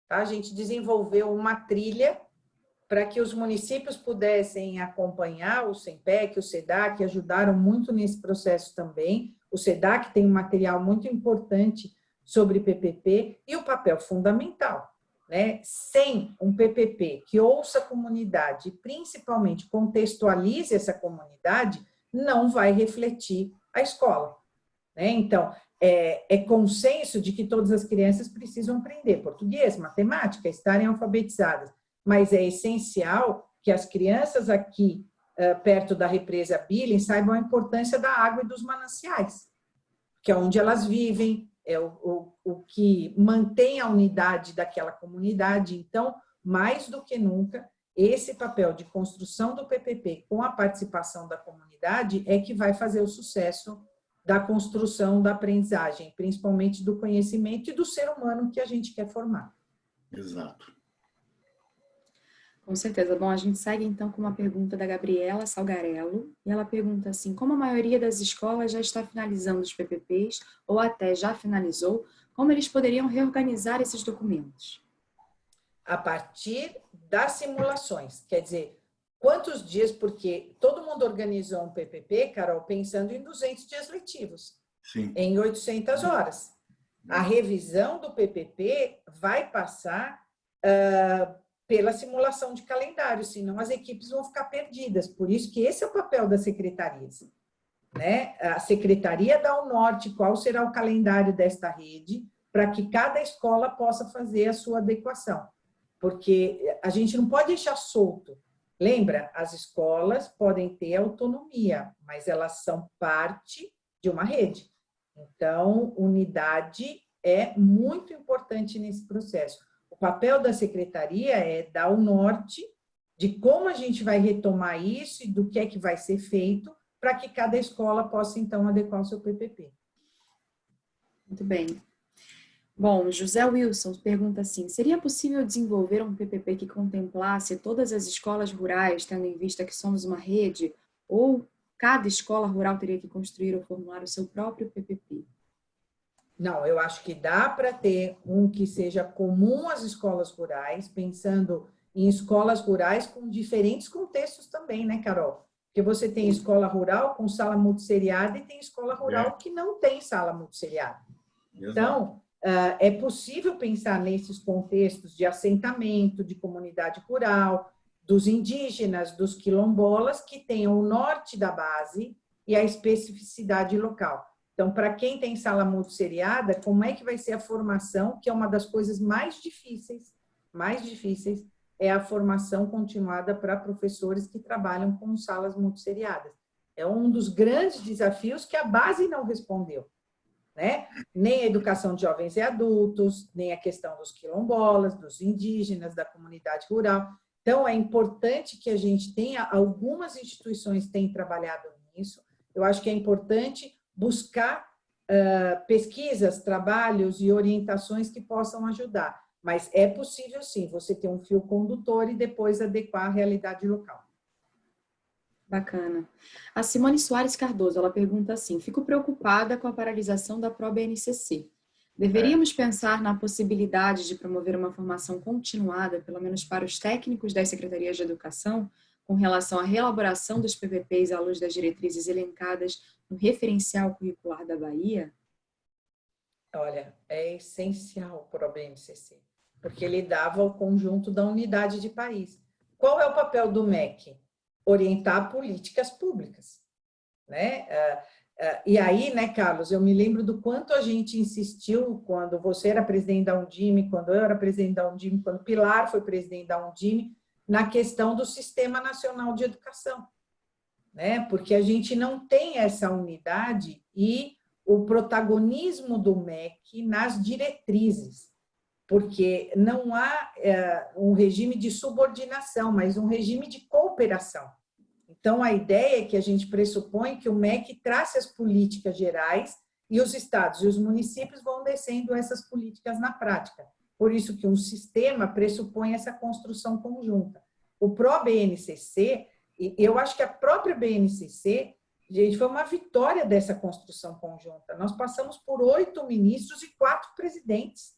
Tá? A gente desenvolveu uma trilha para que os municípios pudessem acompanhar o SEMPEC, o SEDAC, ajudaram muito nesse processo também. O SEDAC tem um material muito importante sobre PPP e o papel fundamental né, sem um PPP que ouça a comunidade e principalmente contextualize essa comunidade, não vai refletir a escola. Né? Então, é, é, consenso de que todas as crianças precisam aprender português, matemática, estarem alfabetizadas, mas é essencial que as crianças aqui uh, perto da represa Billing saibam a importância da água e dos mananciais, que é onde elas vivem, é o, o, o que mantém a unidade daquela comunidade. Então, mais do que nunca, esse papel de construção do PPP com a participação da comunidade é que vai fazer o sucesso da construção da aprendizagem, principalmente do conhecimento e do ser humano que a gente quer formar. Exato. Com certeza. Bom, a gente segue então com uma pergunta da Gabriela Salgarello, e ela pergunta assim, como a maioria das escolas já está finalizando os PPPs, ou até já finalizou, como eles poderiam reorganizar esses documentos? A partir das simulações, quer dizer, quantos dias, porque todo mundo organizou um PPP, Carol, pensando em 200 dias letivos, Sim. em 800 horas. A revisão do PPP vai passar uh, pela simulação de calendário, senão as equipes vão ficar perdidas. Por isso que esse é o papel das secretarias. Né? A secretaria dá o norte, qual será o calendário desta rede, para que cada escola possa fazer a sua adequação. Porque a gente não pode deixar solto. Lembra, as escolas podem ter autonomia, mas elas são parte de uma rede. Então, unidade é muito importante nesse processo. O papel da secretaria é dar o norte de como a gente vai retomar isso e do que é que vai ser feito para que cada escola possa, então, adequar o seu PPP. Muito bem. Bom, José Wilson pergunta assim, seria possível desenvolver um PPP que contemplasse todas as escolas rurais, tendo em vista que somos uma rede, ou cada escola rural teria que construir ou formular o seu próprio PPP? Não, eu acho que dá para ter um que seja comum às escolas rurais, pensando em escolas rurais com diferentes contextos também, né, Carol? Porque você tem escola rural com sala multisseriada e tem escola rural é. que não tem sala multisseriada. Então, ah, é possível pensar nesses contextos de assentamento, de comunidade rural, dos indígenas, dos quilombolas, que tenham o norte da base e a especificidade local. Então, para quem tem sala multisseriada, como é que vai ser a formação, que é uma das coisas mais difíceis, mais difíceis, é a formação continuada para professores que trabalham com salas multisseriadas. É um dos grandes desafios que a base não respondeu. Né? Nem a educação de jovens e adultos, nem a questão dos quilombolas, dos indígenas, da comunidade rural. Então, é importante que a gente tenha, algumas instituições têm trabalhado nisso, eu acho que é importante buscar uh, pesquisas, trabalhos e orientações que possam ajudar. Mas é possível, sim, você ter um fio condutor e depois adequar à realidade local. Bacana. A Simone Soares Cardoso, ela pergunta assim, fico preocupada com a paralisação da ProBNCC. Deveríamos é. pensar na possibilidade de promover uma formação continuada, pelo menos para os técnicos das secretarias de educação, com relação à reelaboração dos PPPs à luz das diretrizes elencadas no referencial curricular da Bahia? Olha, é essencial o BNCC, porque ele dava o conjunto da unidade de país. Qual é o papel do MEC? Orientar políticas públicas. Né? Ah, ah, e aí, né, Carlos, eu me lembro do quanto a gente insistiu quando você era presidente da Undime, quando eu era presidente da Undime, quando Pilar foi presidente da Undime, na questão do Sistema Nacional de Educação, né? porque a gente não tem essa unidade e o protagonismo do MEC nas diretrizes, porque não há é, um regime de subordinação, mas um regime de cooperação. Então, a ideia é que a gente pressupõe que o MEC trace as políticas gerais e os estados e os municípios vão descendo essas políticas na prática. Por isso que um sistema pressupõe essa construção conjunta. O pró-BNCC, eu acho que a própria BNCC, gente, foi uma vitória dessa construção conjunta. Nós passamos por oito ministros e quatro presidentes.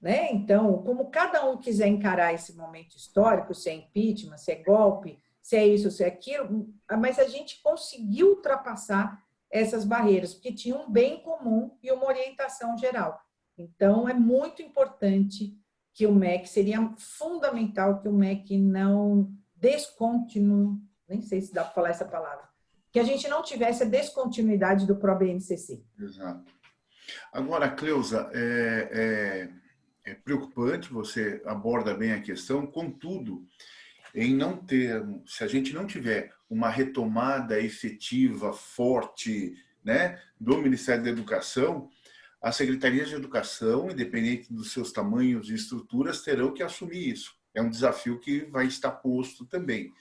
Né? Então, como cada um quiser encarar esse momento histórico, se é impeachment, se é golpe, se é isso, se é aquilo, mas a gente conseguiu ultrapassar essas barreiras, porque tinha um bem comum e uma orientação geral. Então, é muito importante que o MEC, seria fundamental que o MEC não descontinue, nem sei se dá para falar essa palavra, que a gente não tivesse a descontinuidade do ProBNCC. Exato. Agora, Cleusa, é, é, é preocupante, você aborda bem a questão, contudo, em não ter, se a gente não tiver uma retomada efetiva, forte, né, do Ministério da Educação, as secretarias de educação, independente dos seus tamanhos e estruturas, terão que assumir isso. É um desafio que vai estar posto também.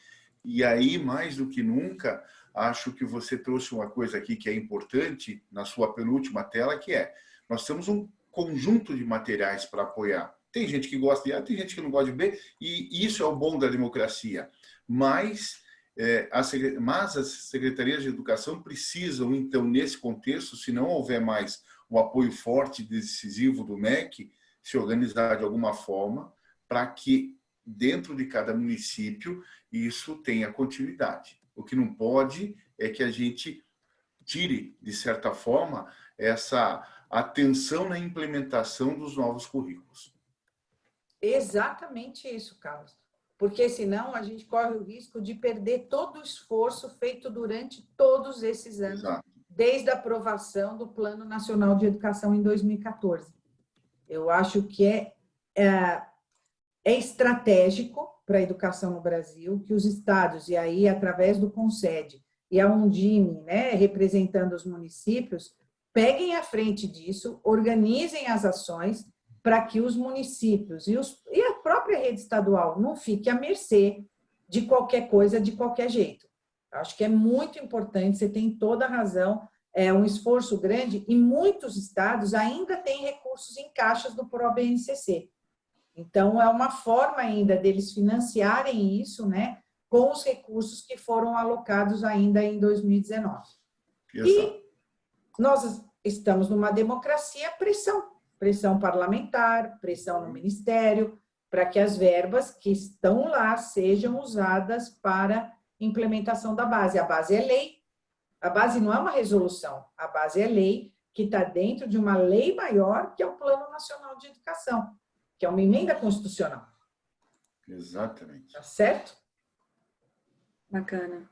E aí, mais do que nunca, acho que você trouxe uma coisa aqui que é importante na sua penúltima tela, que é, nós temos um conjunto de materiais para apoiar. Tem gente que gosta de A, tem gente que não gosta de B, e isso é o bom da democracia. Mas, é, as, mas as secretarias de educação precisam, então, nesse contexto, se não houver mais o apoio forte e decisivo do MEC, se organizar de alguma forma para que dentro de cada município isso tenha continuidade. O que não pode é que a gente tire, de certa forma, essa atenção na implementação dos novos currículos. Exatamente isso, Carlos. Porque senão a gente corre o risco de perder todo o esforço feito durante todos esses anos Exato desde a aprovação do Plano Nacional de Educação em 2014. Eu acho que é, é, é estratégico para a educação no Brasil que os estados, e aí através do CONSED e a Undime, né, representando os municípios, peguem à frente disso, organizem as ações para que os municípios e, os, e a própria rede estadual não fique à mercê de qualquer coisa, de qualquer jeito. Acho que é muito importante, você tem toda a razão, é um esforço grande e muitos estados ainda têm recursos em caixas do ProBNCC. Então, é uma forma ainda deles financiarem isso, né, com os recursos que foram alocados ainda em 2019. Exato. E nós estamos numa democracia, pressão. Pressão parlamentar, pressão no ministério, para que as verbas que estão lá sejam usadas para implementação da base. A base é lei, a base não é uma resolução, a base é lei, que está dentro de uma lei maior, que é o Plano Nacional de Educação, que é uma emenda constitucional. Exatamente. Tá certo? Bacana.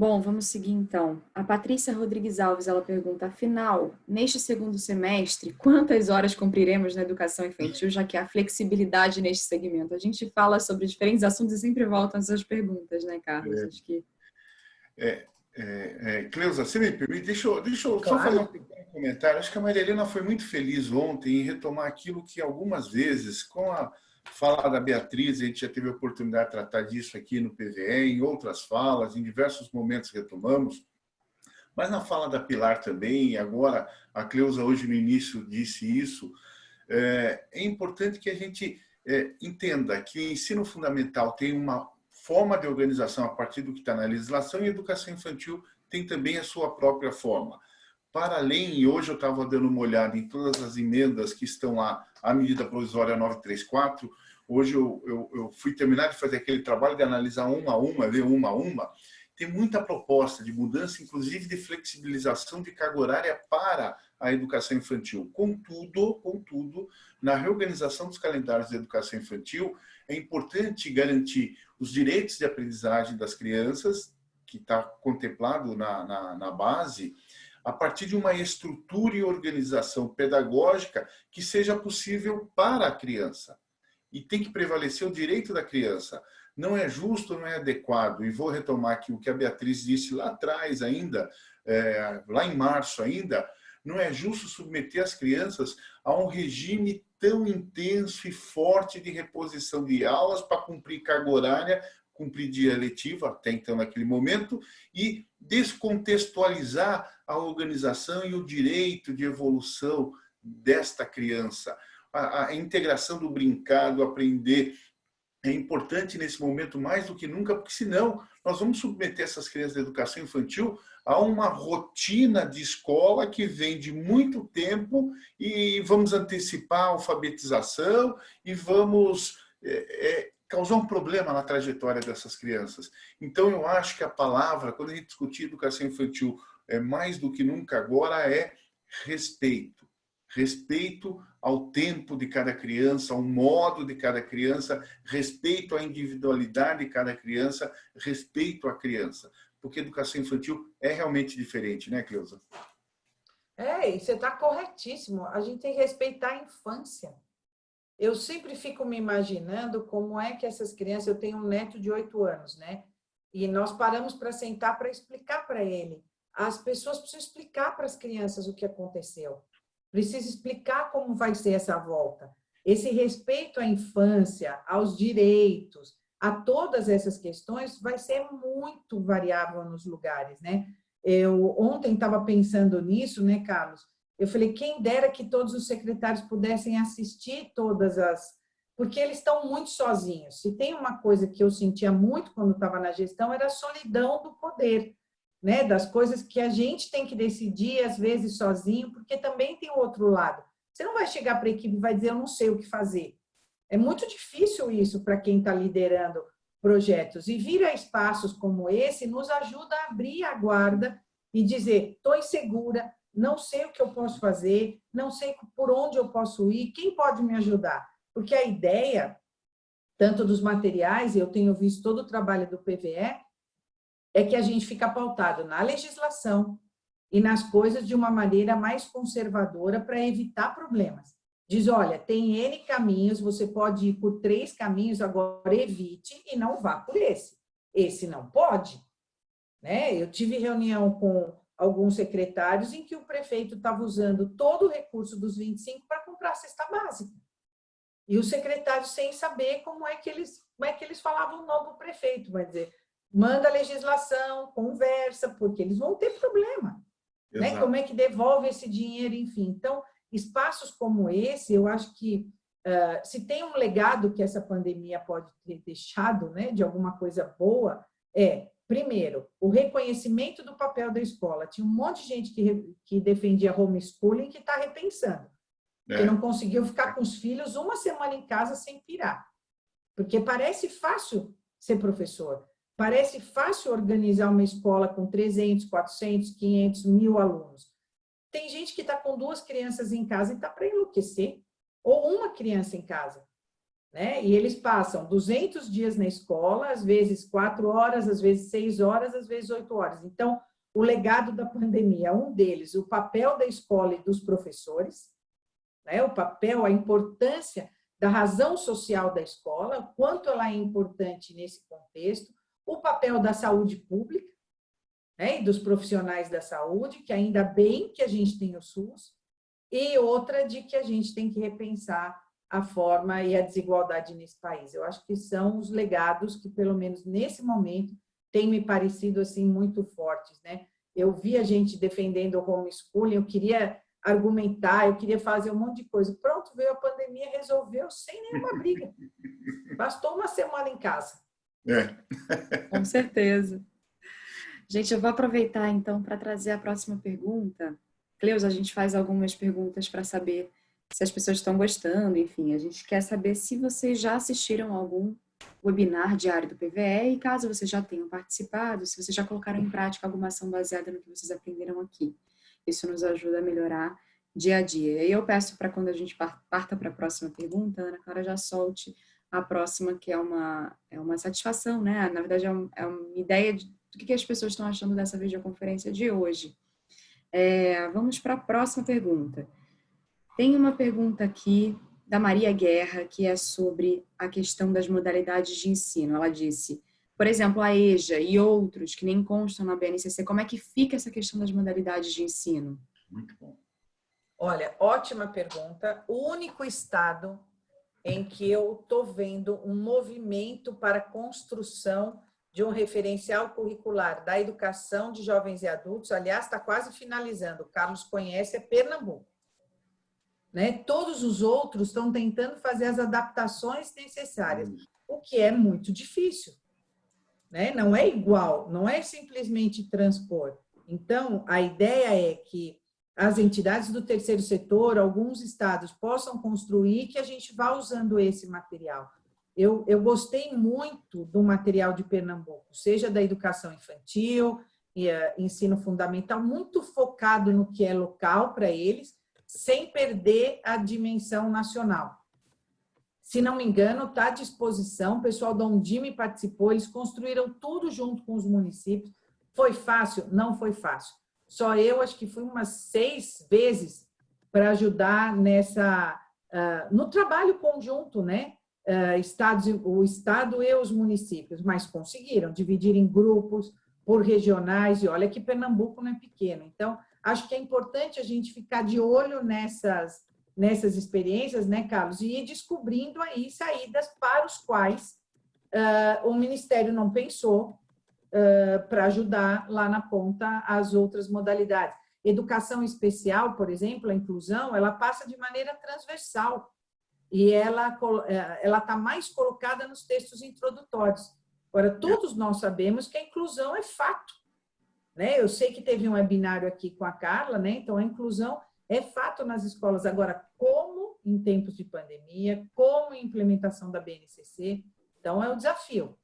Bom, vamos seguir então. A Patrícia Rodrigues Alves, ela pergunta, afinal, neste segundo semestre, quantas horas cumpriremos na educação infantil, já que há flexibilidade neste segmento? A gente fala sobre diferentes assuntos e sempre voltam essas perguntas, né, Carlos? É. Acho que... É, é, é, Cleusa, se me permite, deixa eu, deixa eu claro. só fazer um pequeno comentário. Acho que a Maria Helena foi muito feliz ontem em retomar aquilo que algumas vezes, com a fala da Beatriz, a gente já teve a oportunidade de tratar disso aqui no PVE, em outras falas, em diversos momentos retomamos, mas na fala da Pilar também, agora a Cleusa hoje no início disse isso, é, é importante que a gente é, entenda que o ensino fundamental tem uma forma de organização a partir do que está na legislação e a educação infantil tem também a sua própria forma. Para além, e hoje eu estava dando uma olhada em todas as emendas que estão lá, a medida provisória 934, hoje eu, eu, eu, fui terminar de fazer aquele trabalho de analisar uma a uma, ler uma a uma, tem muita proposta de mudança, inclusive de flexibilização de carga horária para a educação infantil. Contudo, contudo, na reorganização dos calendários da educação infantil, é importante garantir os direitos de aprendizagem das crianças, que está contemplado na, na, na base, a partir de uma estrutura e organização pedagógica que seja possível para a criança. E tem que prevalecer o direito da criança. Não é justo, não é adequado. E vou retomar aqui o que a Beatriz disse lá atrás ainda, é, lá em março ainda, não é justo submeter as crianças a um regime tão intenso e forte de reposição de aulas para cumprir carga horária, cumprir dia letivo, até então naquele momento, e descontextualizar a organização e o direito de evolução desta criança. A, a integração do brincar, do aprender, é importante nesse momento mais do que nunca, porque senão nós vamos submeter essas crianças da educação infantil a uma rotina de escola que vem de muito tempo e vamos antecipar a alfabetização e vamos é, é, causar um problema na trajetória dessas crianças. Então, eu acho que a palavra, quando a gente discutir educação infantil, é mais do que nunca agora, é respeito. Respeito ao tempo de cada criança, ao modo de cada criança, respeito à individualidade de cada criança, respeito à criança porque educação infantil é realmente diferente, né, Cleusa? É, e você está corretíssimo. A gente tem que respeitar a infância. Eu sempre fico me imaginando como é que essas crianças... Eu tenho um neto de oito anos, né? E nós paramos para sentar para explicar para ele. As pessoas precisam explicar para as crianças o que aconteceu. Precisa explicar como vai ser essa volta. Esse respeito à infância, aos direitos, a todas essas questões vai ser muito variável nos lugares, né? Eu ontem estava pensando nisso, né, Carlos? Eu falei, quem dera que todos os secretários pudessem assistir todas as... Porque eles estão muito sozinhos. Se tem uma coisa que eu sentia muito quando estava na gestão, era a solidão do poder, né? Das coisas que a gente tem que decidir, às vezes, sozinho, porque também tem o outro lado. Você não vai chegar para a equipe e vai dizer, eu não sei o que fazer. É muito difícil isso para quem está liderando projetos. E vir a espaços como esse nos ajuda a abrir a guarda e dizer, estou insegura, não sei o que eu posso fazer, não sei por onde eu posso ir, quem pode me ajudar? Porque a ideia, tanto dos materiais, eu tenho visto todo o trabalho do PVE, é que a gente fica pautado na legislação e nas coisas de uma maneira mais conservadora para evitar problemas diz, olha, tem N caminhos, você pode ir por três caminhos, agora evite e não vá por esse. Esse não pode. Né? Eu tive reunião com alguns secretários em que o prefeito estava usando todo o recurso dos 25 para comprar a cesta básica. E os secretários sem saber como é que eles, como é que eles falavam o novo prefeito, vai dizer, manda a legislação, conversa, porque eles vão ter problema. Né? Como é que devolve esse dinheiro, enfim. Então, espaços como esse, eu acho que uh, se tem um legado que essa pandemia pode ter deixado, né, de alguma coisa boa, é primeiro, o reconhecimento do papel da escola. Tinha um monte de gente que, que defendia homeschooling que está repensando, é. que não conseguiu ficar com os filhos uma semana em casa sem pirar. Porque parece fácil ser professor, parece fácil organizar uma escola com 300, 400, 500, mil alunos. Tem gente que está com duas crianças em casa e está para enlouquecer, ou uma criança em casa. Né? E eles passam 200 dias na escola, às vezes quatro horas, às vezes seis horas, às vezes oito horas. Então, o legado da pandemia, um deles, o papel da escola e dos professores, né? o papel, a importância da razão social da escola, quanto ela é importante nesse contexto, o papel da saúde pública né? e dos profissionais da saúde, que ainda bem que a gente tem o SUS, e outra de que a gente tem que repensar a forma e a desigualdade nesse país. Eu acho que são os legados que, pelo menos nesse momento, têm me parecido assim muito fortes. Né? Eu vi a gente defendendo o homeschooling, eu queria argumentar, eu queria fazer um monte de coisa. Pronto, veio a pandemia, resolveu sem nenhuma briga. Bastou uma semana em casa. É. Com certeza. Gente, eu vou aproveitar então para trazer a próxima pergunta. Cleus, a gente faz algumas perguntas para saber se as pessoas estão gostando, enfim, a gente quer saber se vocês já assistiram algum webinar diário do PVE e caso vocês já tenham participado, se vocês já colocaram em prática alguma ação baseada no que vocês aprenderam aqui. Isso nos ajuda a melhorar dia a dia. E eu peço para quando a gente parta para a próxima pergunta, Ana Clara já solte a próxima, que é uma, é uma satisfação, né? Na verdade, é, um, é uma ideia de, do que as pessoas estão achando dessa videoconferência de hoje. É, vamos para a próxima pergunta. Tem uma pergunta aqui da Maria Guerra, que é sobre a questão das modalidades de ensino. Ela disse, por exemplo, a EJA e outros que nem constam na BNCC, como é que fica essa questão das modalidades de ensino? Muito bom. Olha, ótima pergunta. O único estado em que eu estou vendo um movimento para a construção de um referencial curricular da educação de jovens e adultos, aliás, está quase finalizando, o Carlos conhece, é Pernambuco. Né? Todos os outros estão tentando fazer as adaptações necessárias, o que é muito difícil. Né? Não é igual, não é simplesmente transpor. Então, a ideia é que as entidades do terceiro setor, alguns estados, possam construir que a gente vá usando esse material. Eu, eu gostei muito do material de Pernambuco, seja da educação infantil, e, uh, ensino fundamental, muito focado no que é local para eles, sem perder a dimensão nacional. Se não me engano, está à disposição, o pessoal da Undime participou, eles construíram tudo junto com os municípios. Foi fácil? Não foi fácil. Só eu acho que fui umas seis vezes para ajudar nessa, uh, no trabalho conjunto, né? Uh, estados, o Estado e os municípios, mas conseguiram dividir em grupos, por regionais, e olha que Pernambuco não é pequeno. Então, acho que é importante a gente ficar de olho nessas, nessas experiências, né, Carlos? E ir descobrindo aí saídas para os quais uh, o Ministério não pensou uh, para ajudar lá na ponta as outras modalidades. Educação especial, por exemplo, a inclusão, ela passa de maneira transversal e ela eh, ela está mais colocada nos textos introdutórios. Agora, todos nós sabemos que a inclusão é fato. Né? Eu sei que teve um webinário aqui com a Carla, né? então a inclusão é fato nas escolas. Agora, como em tempos de pandemia, como implementação da BNCC, então é o desafio.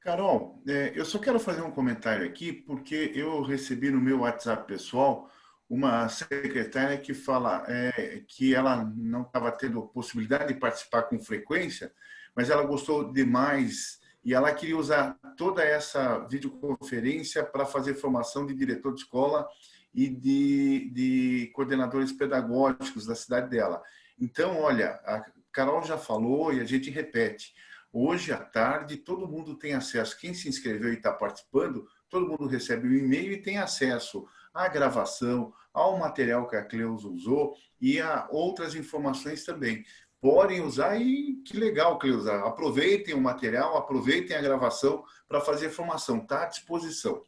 Carol, é, eu só quero fazer um comentário aqui, porque eu recebi no meu WhatsApp pessoal uma secretária que fala é, que ela não estava tendo possibilidade de participar com frequência, mas ela gostou demais e ela queria usar toda essa videoconferência para fazer formação de diretor de escola e de, de coordenadores pedagógicos da cidade dela. Então, olha, a Carol já falou e a gente repete. Hoje à tarde, todo mundo tem acesso. Quem se inscreveu e está participando, todo mundo recebe o um e-mail e tem acesso à gravação, ao material que a Cleusa usou e a outras informações também podem usar e que legal, Cleusa. Aproveitem o material, aproveitem a gravação para fazer formação, está à disposição.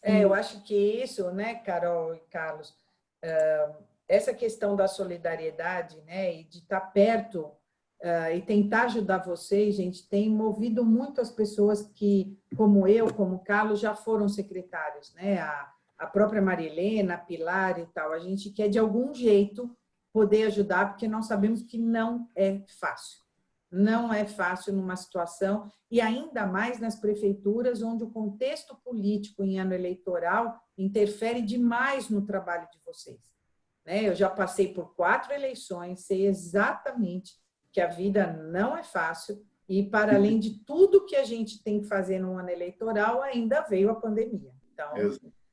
É, eu acho que isso, né, Carol e Carlos, essa questão da solidariedade, né, e de estar tá perto uh, e tentar ajudar vocês, gente, tem movido muito as pessoas que, como eu, como Carlos, já foram secretários, né? A, a própria Marilena, a Pilar e tal. A gente quer, de algum jeito, poder ajudar, porque nós sabemos que não é fácil. Não é fácil numa situação, e ainda mais nas prefeituras, onde o contexto político em ano eleitoral interfere demais no trabalho de vocês. Né? Eu já passei por quatro eleições, sei exatamente que a vida não é fácil, e para além de tudo que a gente tem que fazer no ano eleitoral, ainda veio a pandemia. Então,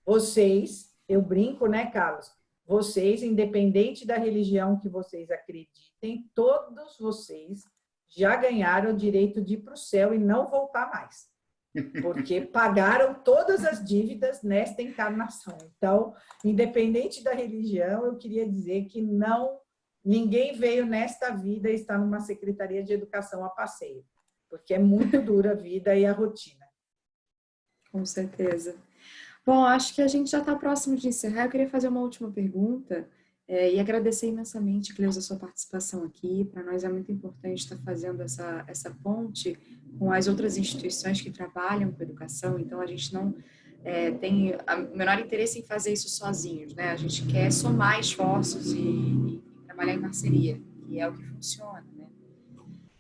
vocês, eu brinco, né, Carlos? Vocês, independente da religião que vocês acreditem, todos vocês já ganharam o direito de ir para o céu e não voltar mais. Porque pagaram todas as dívidas nesta encarnação. Então, independente da religião, eu queria dizer que não ninguém veio nesta vida e está numa secretaria de educação a passeio, porque é muito dura a vida e a rotina. Com certeza. Bom, acho que a gente já está próximo de encerrar. Eu queria fazer uma última pergunta é, e agradecer imensamente, Cleusa, a sua participação aqui. Para nós é muito importante estar fazendo essa, essa ponte com as outras instituições que trabalham com educação. Então, a gente não é, tem o menor interesse em fazer isso sozinhos, né? A gente quer somar esforços e, e trabalhar em parceria, que é o que funciona, né?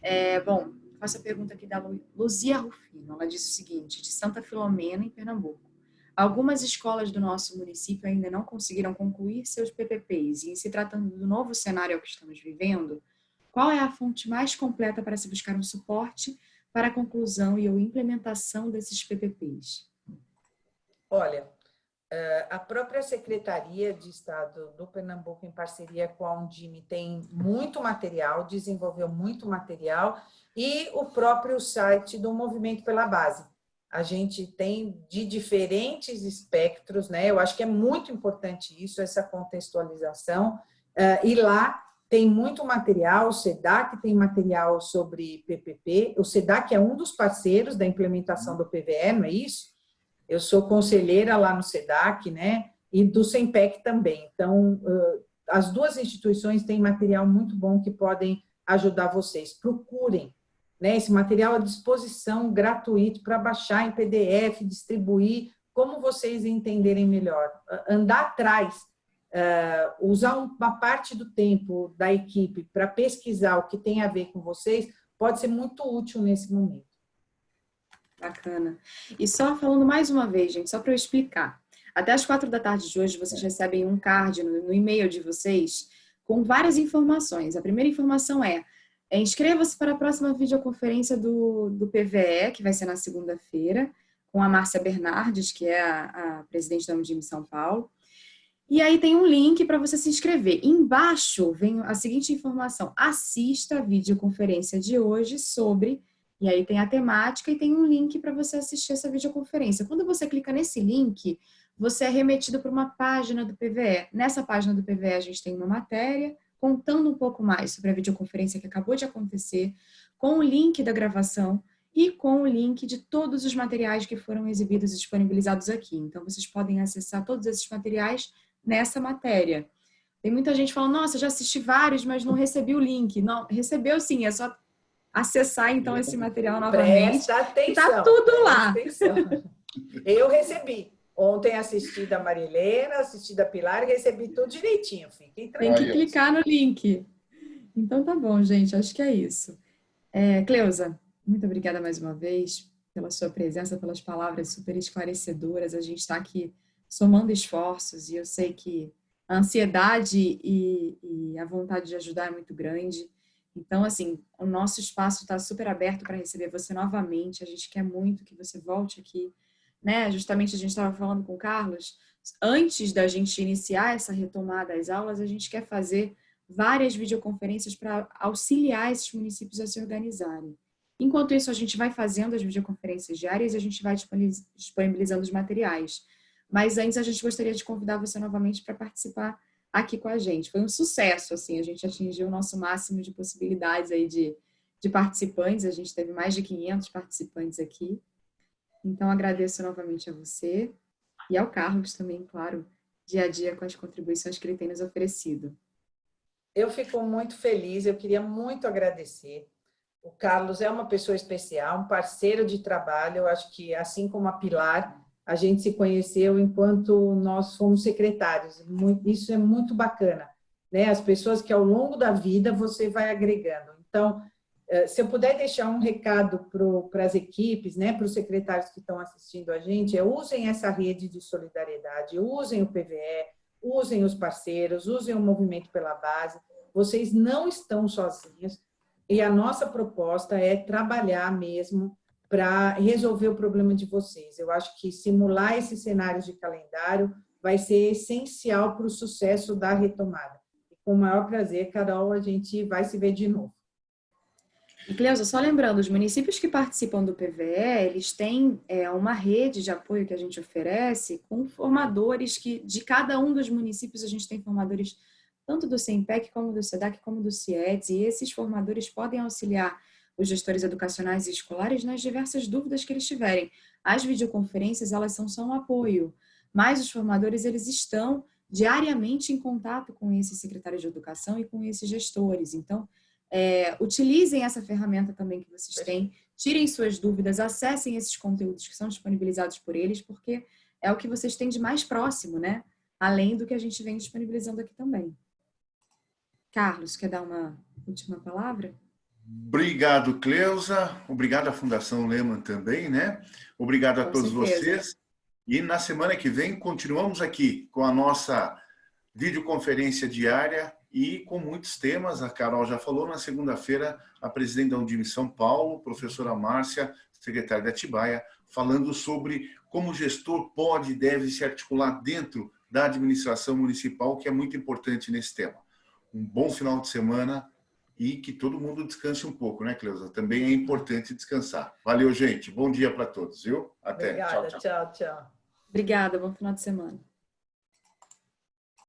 É, bom, faço a pergunta aqui da Luzia Rufino. Ela disse o seguinte, de Santa Filomena, em Pernambuco. Algumas escolas do nosso município ainda não conseguiram concluir seus PPPs e, em se tratando do novo cenário que estamos vivendo, qual é a fonte mais completa para se buscar um suporte para a conclusão e ou implementação desses PPPs? Olha, eh, a própria Secretaria de Estado do Pernambuco, em parceria com a Undime, tem muito material, desenvolveu muito material, e o próprio site do Movimento pela Base a gente tem de diferentes espectros, né? Eu acho que é muito importante isso, essa contextualização. Uh, e lá tem muito material, o SEDAC tem material sobre PPP, o SEDAC é um dos parceiros da implementação do PVE, não é isso? Eu sou conselheira lá no SEDAC, né? E do SEMPEC também. Então, uh, as duas instituições têm material muito bom que podem ajudar vocês. Procurem, né, esse material à disposição gratuito para baixar em PDF, distribuir, como vocês entenderem melhor. Andar atrás, uh, usar uma parte do tempo da equipe para pesquisar o que tem a ver com vocês, pode ser muito útil nesse momento. Bacana. E só falando mais uma vez, gente, só para eu explicar. Até as quatro da tarde de hoje, vocês recebem um card no, no e-mail de vocês com várias informações. A primeira informação é é, Inscreva-se para a próxima videoconferência do, do PVE, que vai ser na segunda-feira, com a Márcia Bernardes, que é a, a presidente da Undime São Paulo. E aí tem um link para você se inscrever. Embaixo vem a seguinte informação. Assista a videoconferência de hoje sobre... E aí tem a temática e tem um link para você assistir essa videoconferência. Quando você clica nesse link, você é remetido para uma página do PVE. Nessa página do PVE a gente tem uma matéria, contando um pouco mais sobre a videoconferência que acabou de acontecer, com o link da gravação e com o link de todos os materiais que foram exibidos e disponibilizados aqui. Então, vocês podem acessar todos esses materiais nessa matéria. Tem muita gente falando, nossa, já assisti vários, mas não recebi o link. Não, recebeu sim, é só acessar então esse material novamente. Presta atenção. Está tudo lá. Eu recebi. Ontem assisti da Marilena, assisti da Pilar e recebi tudo direitinho. Fiquem Tem que clicar no link. Então tá bom, gente. Acho que é isso. É, Cleusa, muito obrigada mais uma vez pela sua presença, pelas palavras super esclarecedoras. A gente está aqui somando esforços e eu sei que a ansiedade e, e a vontade de ajudar é muito grande. Então, assim, o nosso espaço está super aberto para receber você novamente. A gente quer muito que você volte aqui né? Justamente a gente estava falando com o Carlos, antes da gente iniciar essa retomada das aulas, a gente quer fazer várias videoconferências para auxiliar esses municípios a se organizarem. Enquanto isso, a gente vai fazendo as videoconferências diárias e a gente vai disponibilizando os materiais. Mas antes, a gente gostaria de convidar você novamente para participar aqui com a gente. Foi um sucesso, assim, a gente atingiu o nosso máximo de possibilidades aí de, de participantes, a gente teve mais de 500 participantes aqui. Então, agradeço novamente a você e ao Carlos também, claro, dia a dia com as contribuições que ele tem nos oferecido. Eu fico muito feliz, eu queria muito agradecer. O Carlos é uma pessoa especial, um parceiro de trabalho. Eu acho que, assim como a Pilar, a gente se conheceu enquanto nós fomos secretários. Isso é muito bacana. Né? As pessoas que ao longo da vida você vai agregando. Então, se eu puder deixar um recado para as equipes, né, para os secretários que estão assistindo a gente, é usem essa rede de solidariedade, usem o PVE, usem os parceiros, usem o movimento pela base. Vocês não estão sozinhos e a nossa proposta é trabalhar mesmo para resolver o problema de vocês. Eu acho que simular esses cenários de calendário vai ser essencial para o sucesso da retomada. E com o maior prazer, Carol, a gente vai se ver de novo. E Cleusa, só lembrando, os municípios que participam do PVE, eles têm é, uma rede de apoio que a gente oferece com formadores que, de cada um dos municípios, a gente tem formadores tanto do SEMPEC, como do SEDAC, como do CIETS, e esses formadores podem auxiliar os gestores educacionais e escolares nas diversas dúvidas que eles tiverem. As videoconferências, elas são só um apoio, mas os formadores, eles estão diariamente em contato com esses secretários de educação e com esses gestores. Então, é, utilizem essa ferramenta também que vocês têm, tirem suas dúvidas, acessem esses conteúdos que são disponibilizados por eles, porque é o que vocês têm de mais próximo, né? Além do que a gente vem disponibilizando aqui também. Carlos, quer dar uma última palavra? Obrigado, Cleusa. Obrigado à Fundação Lehman também, né? Obrigado a com todos certeza. vocês. E na semana que vem continuamos aqui com a nossa videoconferência diária e com muitos temas. A Carol já falou, na segunda-feira, a presidente da Undime São Paulo, professora Márcia, secretária da Atibaia, falando sobre como o gestor pode e deve se articular dentro da administração municipal, que é muito importante nesse tema. Um bom final de semana e que todo mundo descanse um pouco, né, Cleusa? Também é importante descansar. Valeu, gente. Bom dia para todos, viu? Até. Obrigada. tchau, tchau. tchau. Obrigada. Bom final de semana.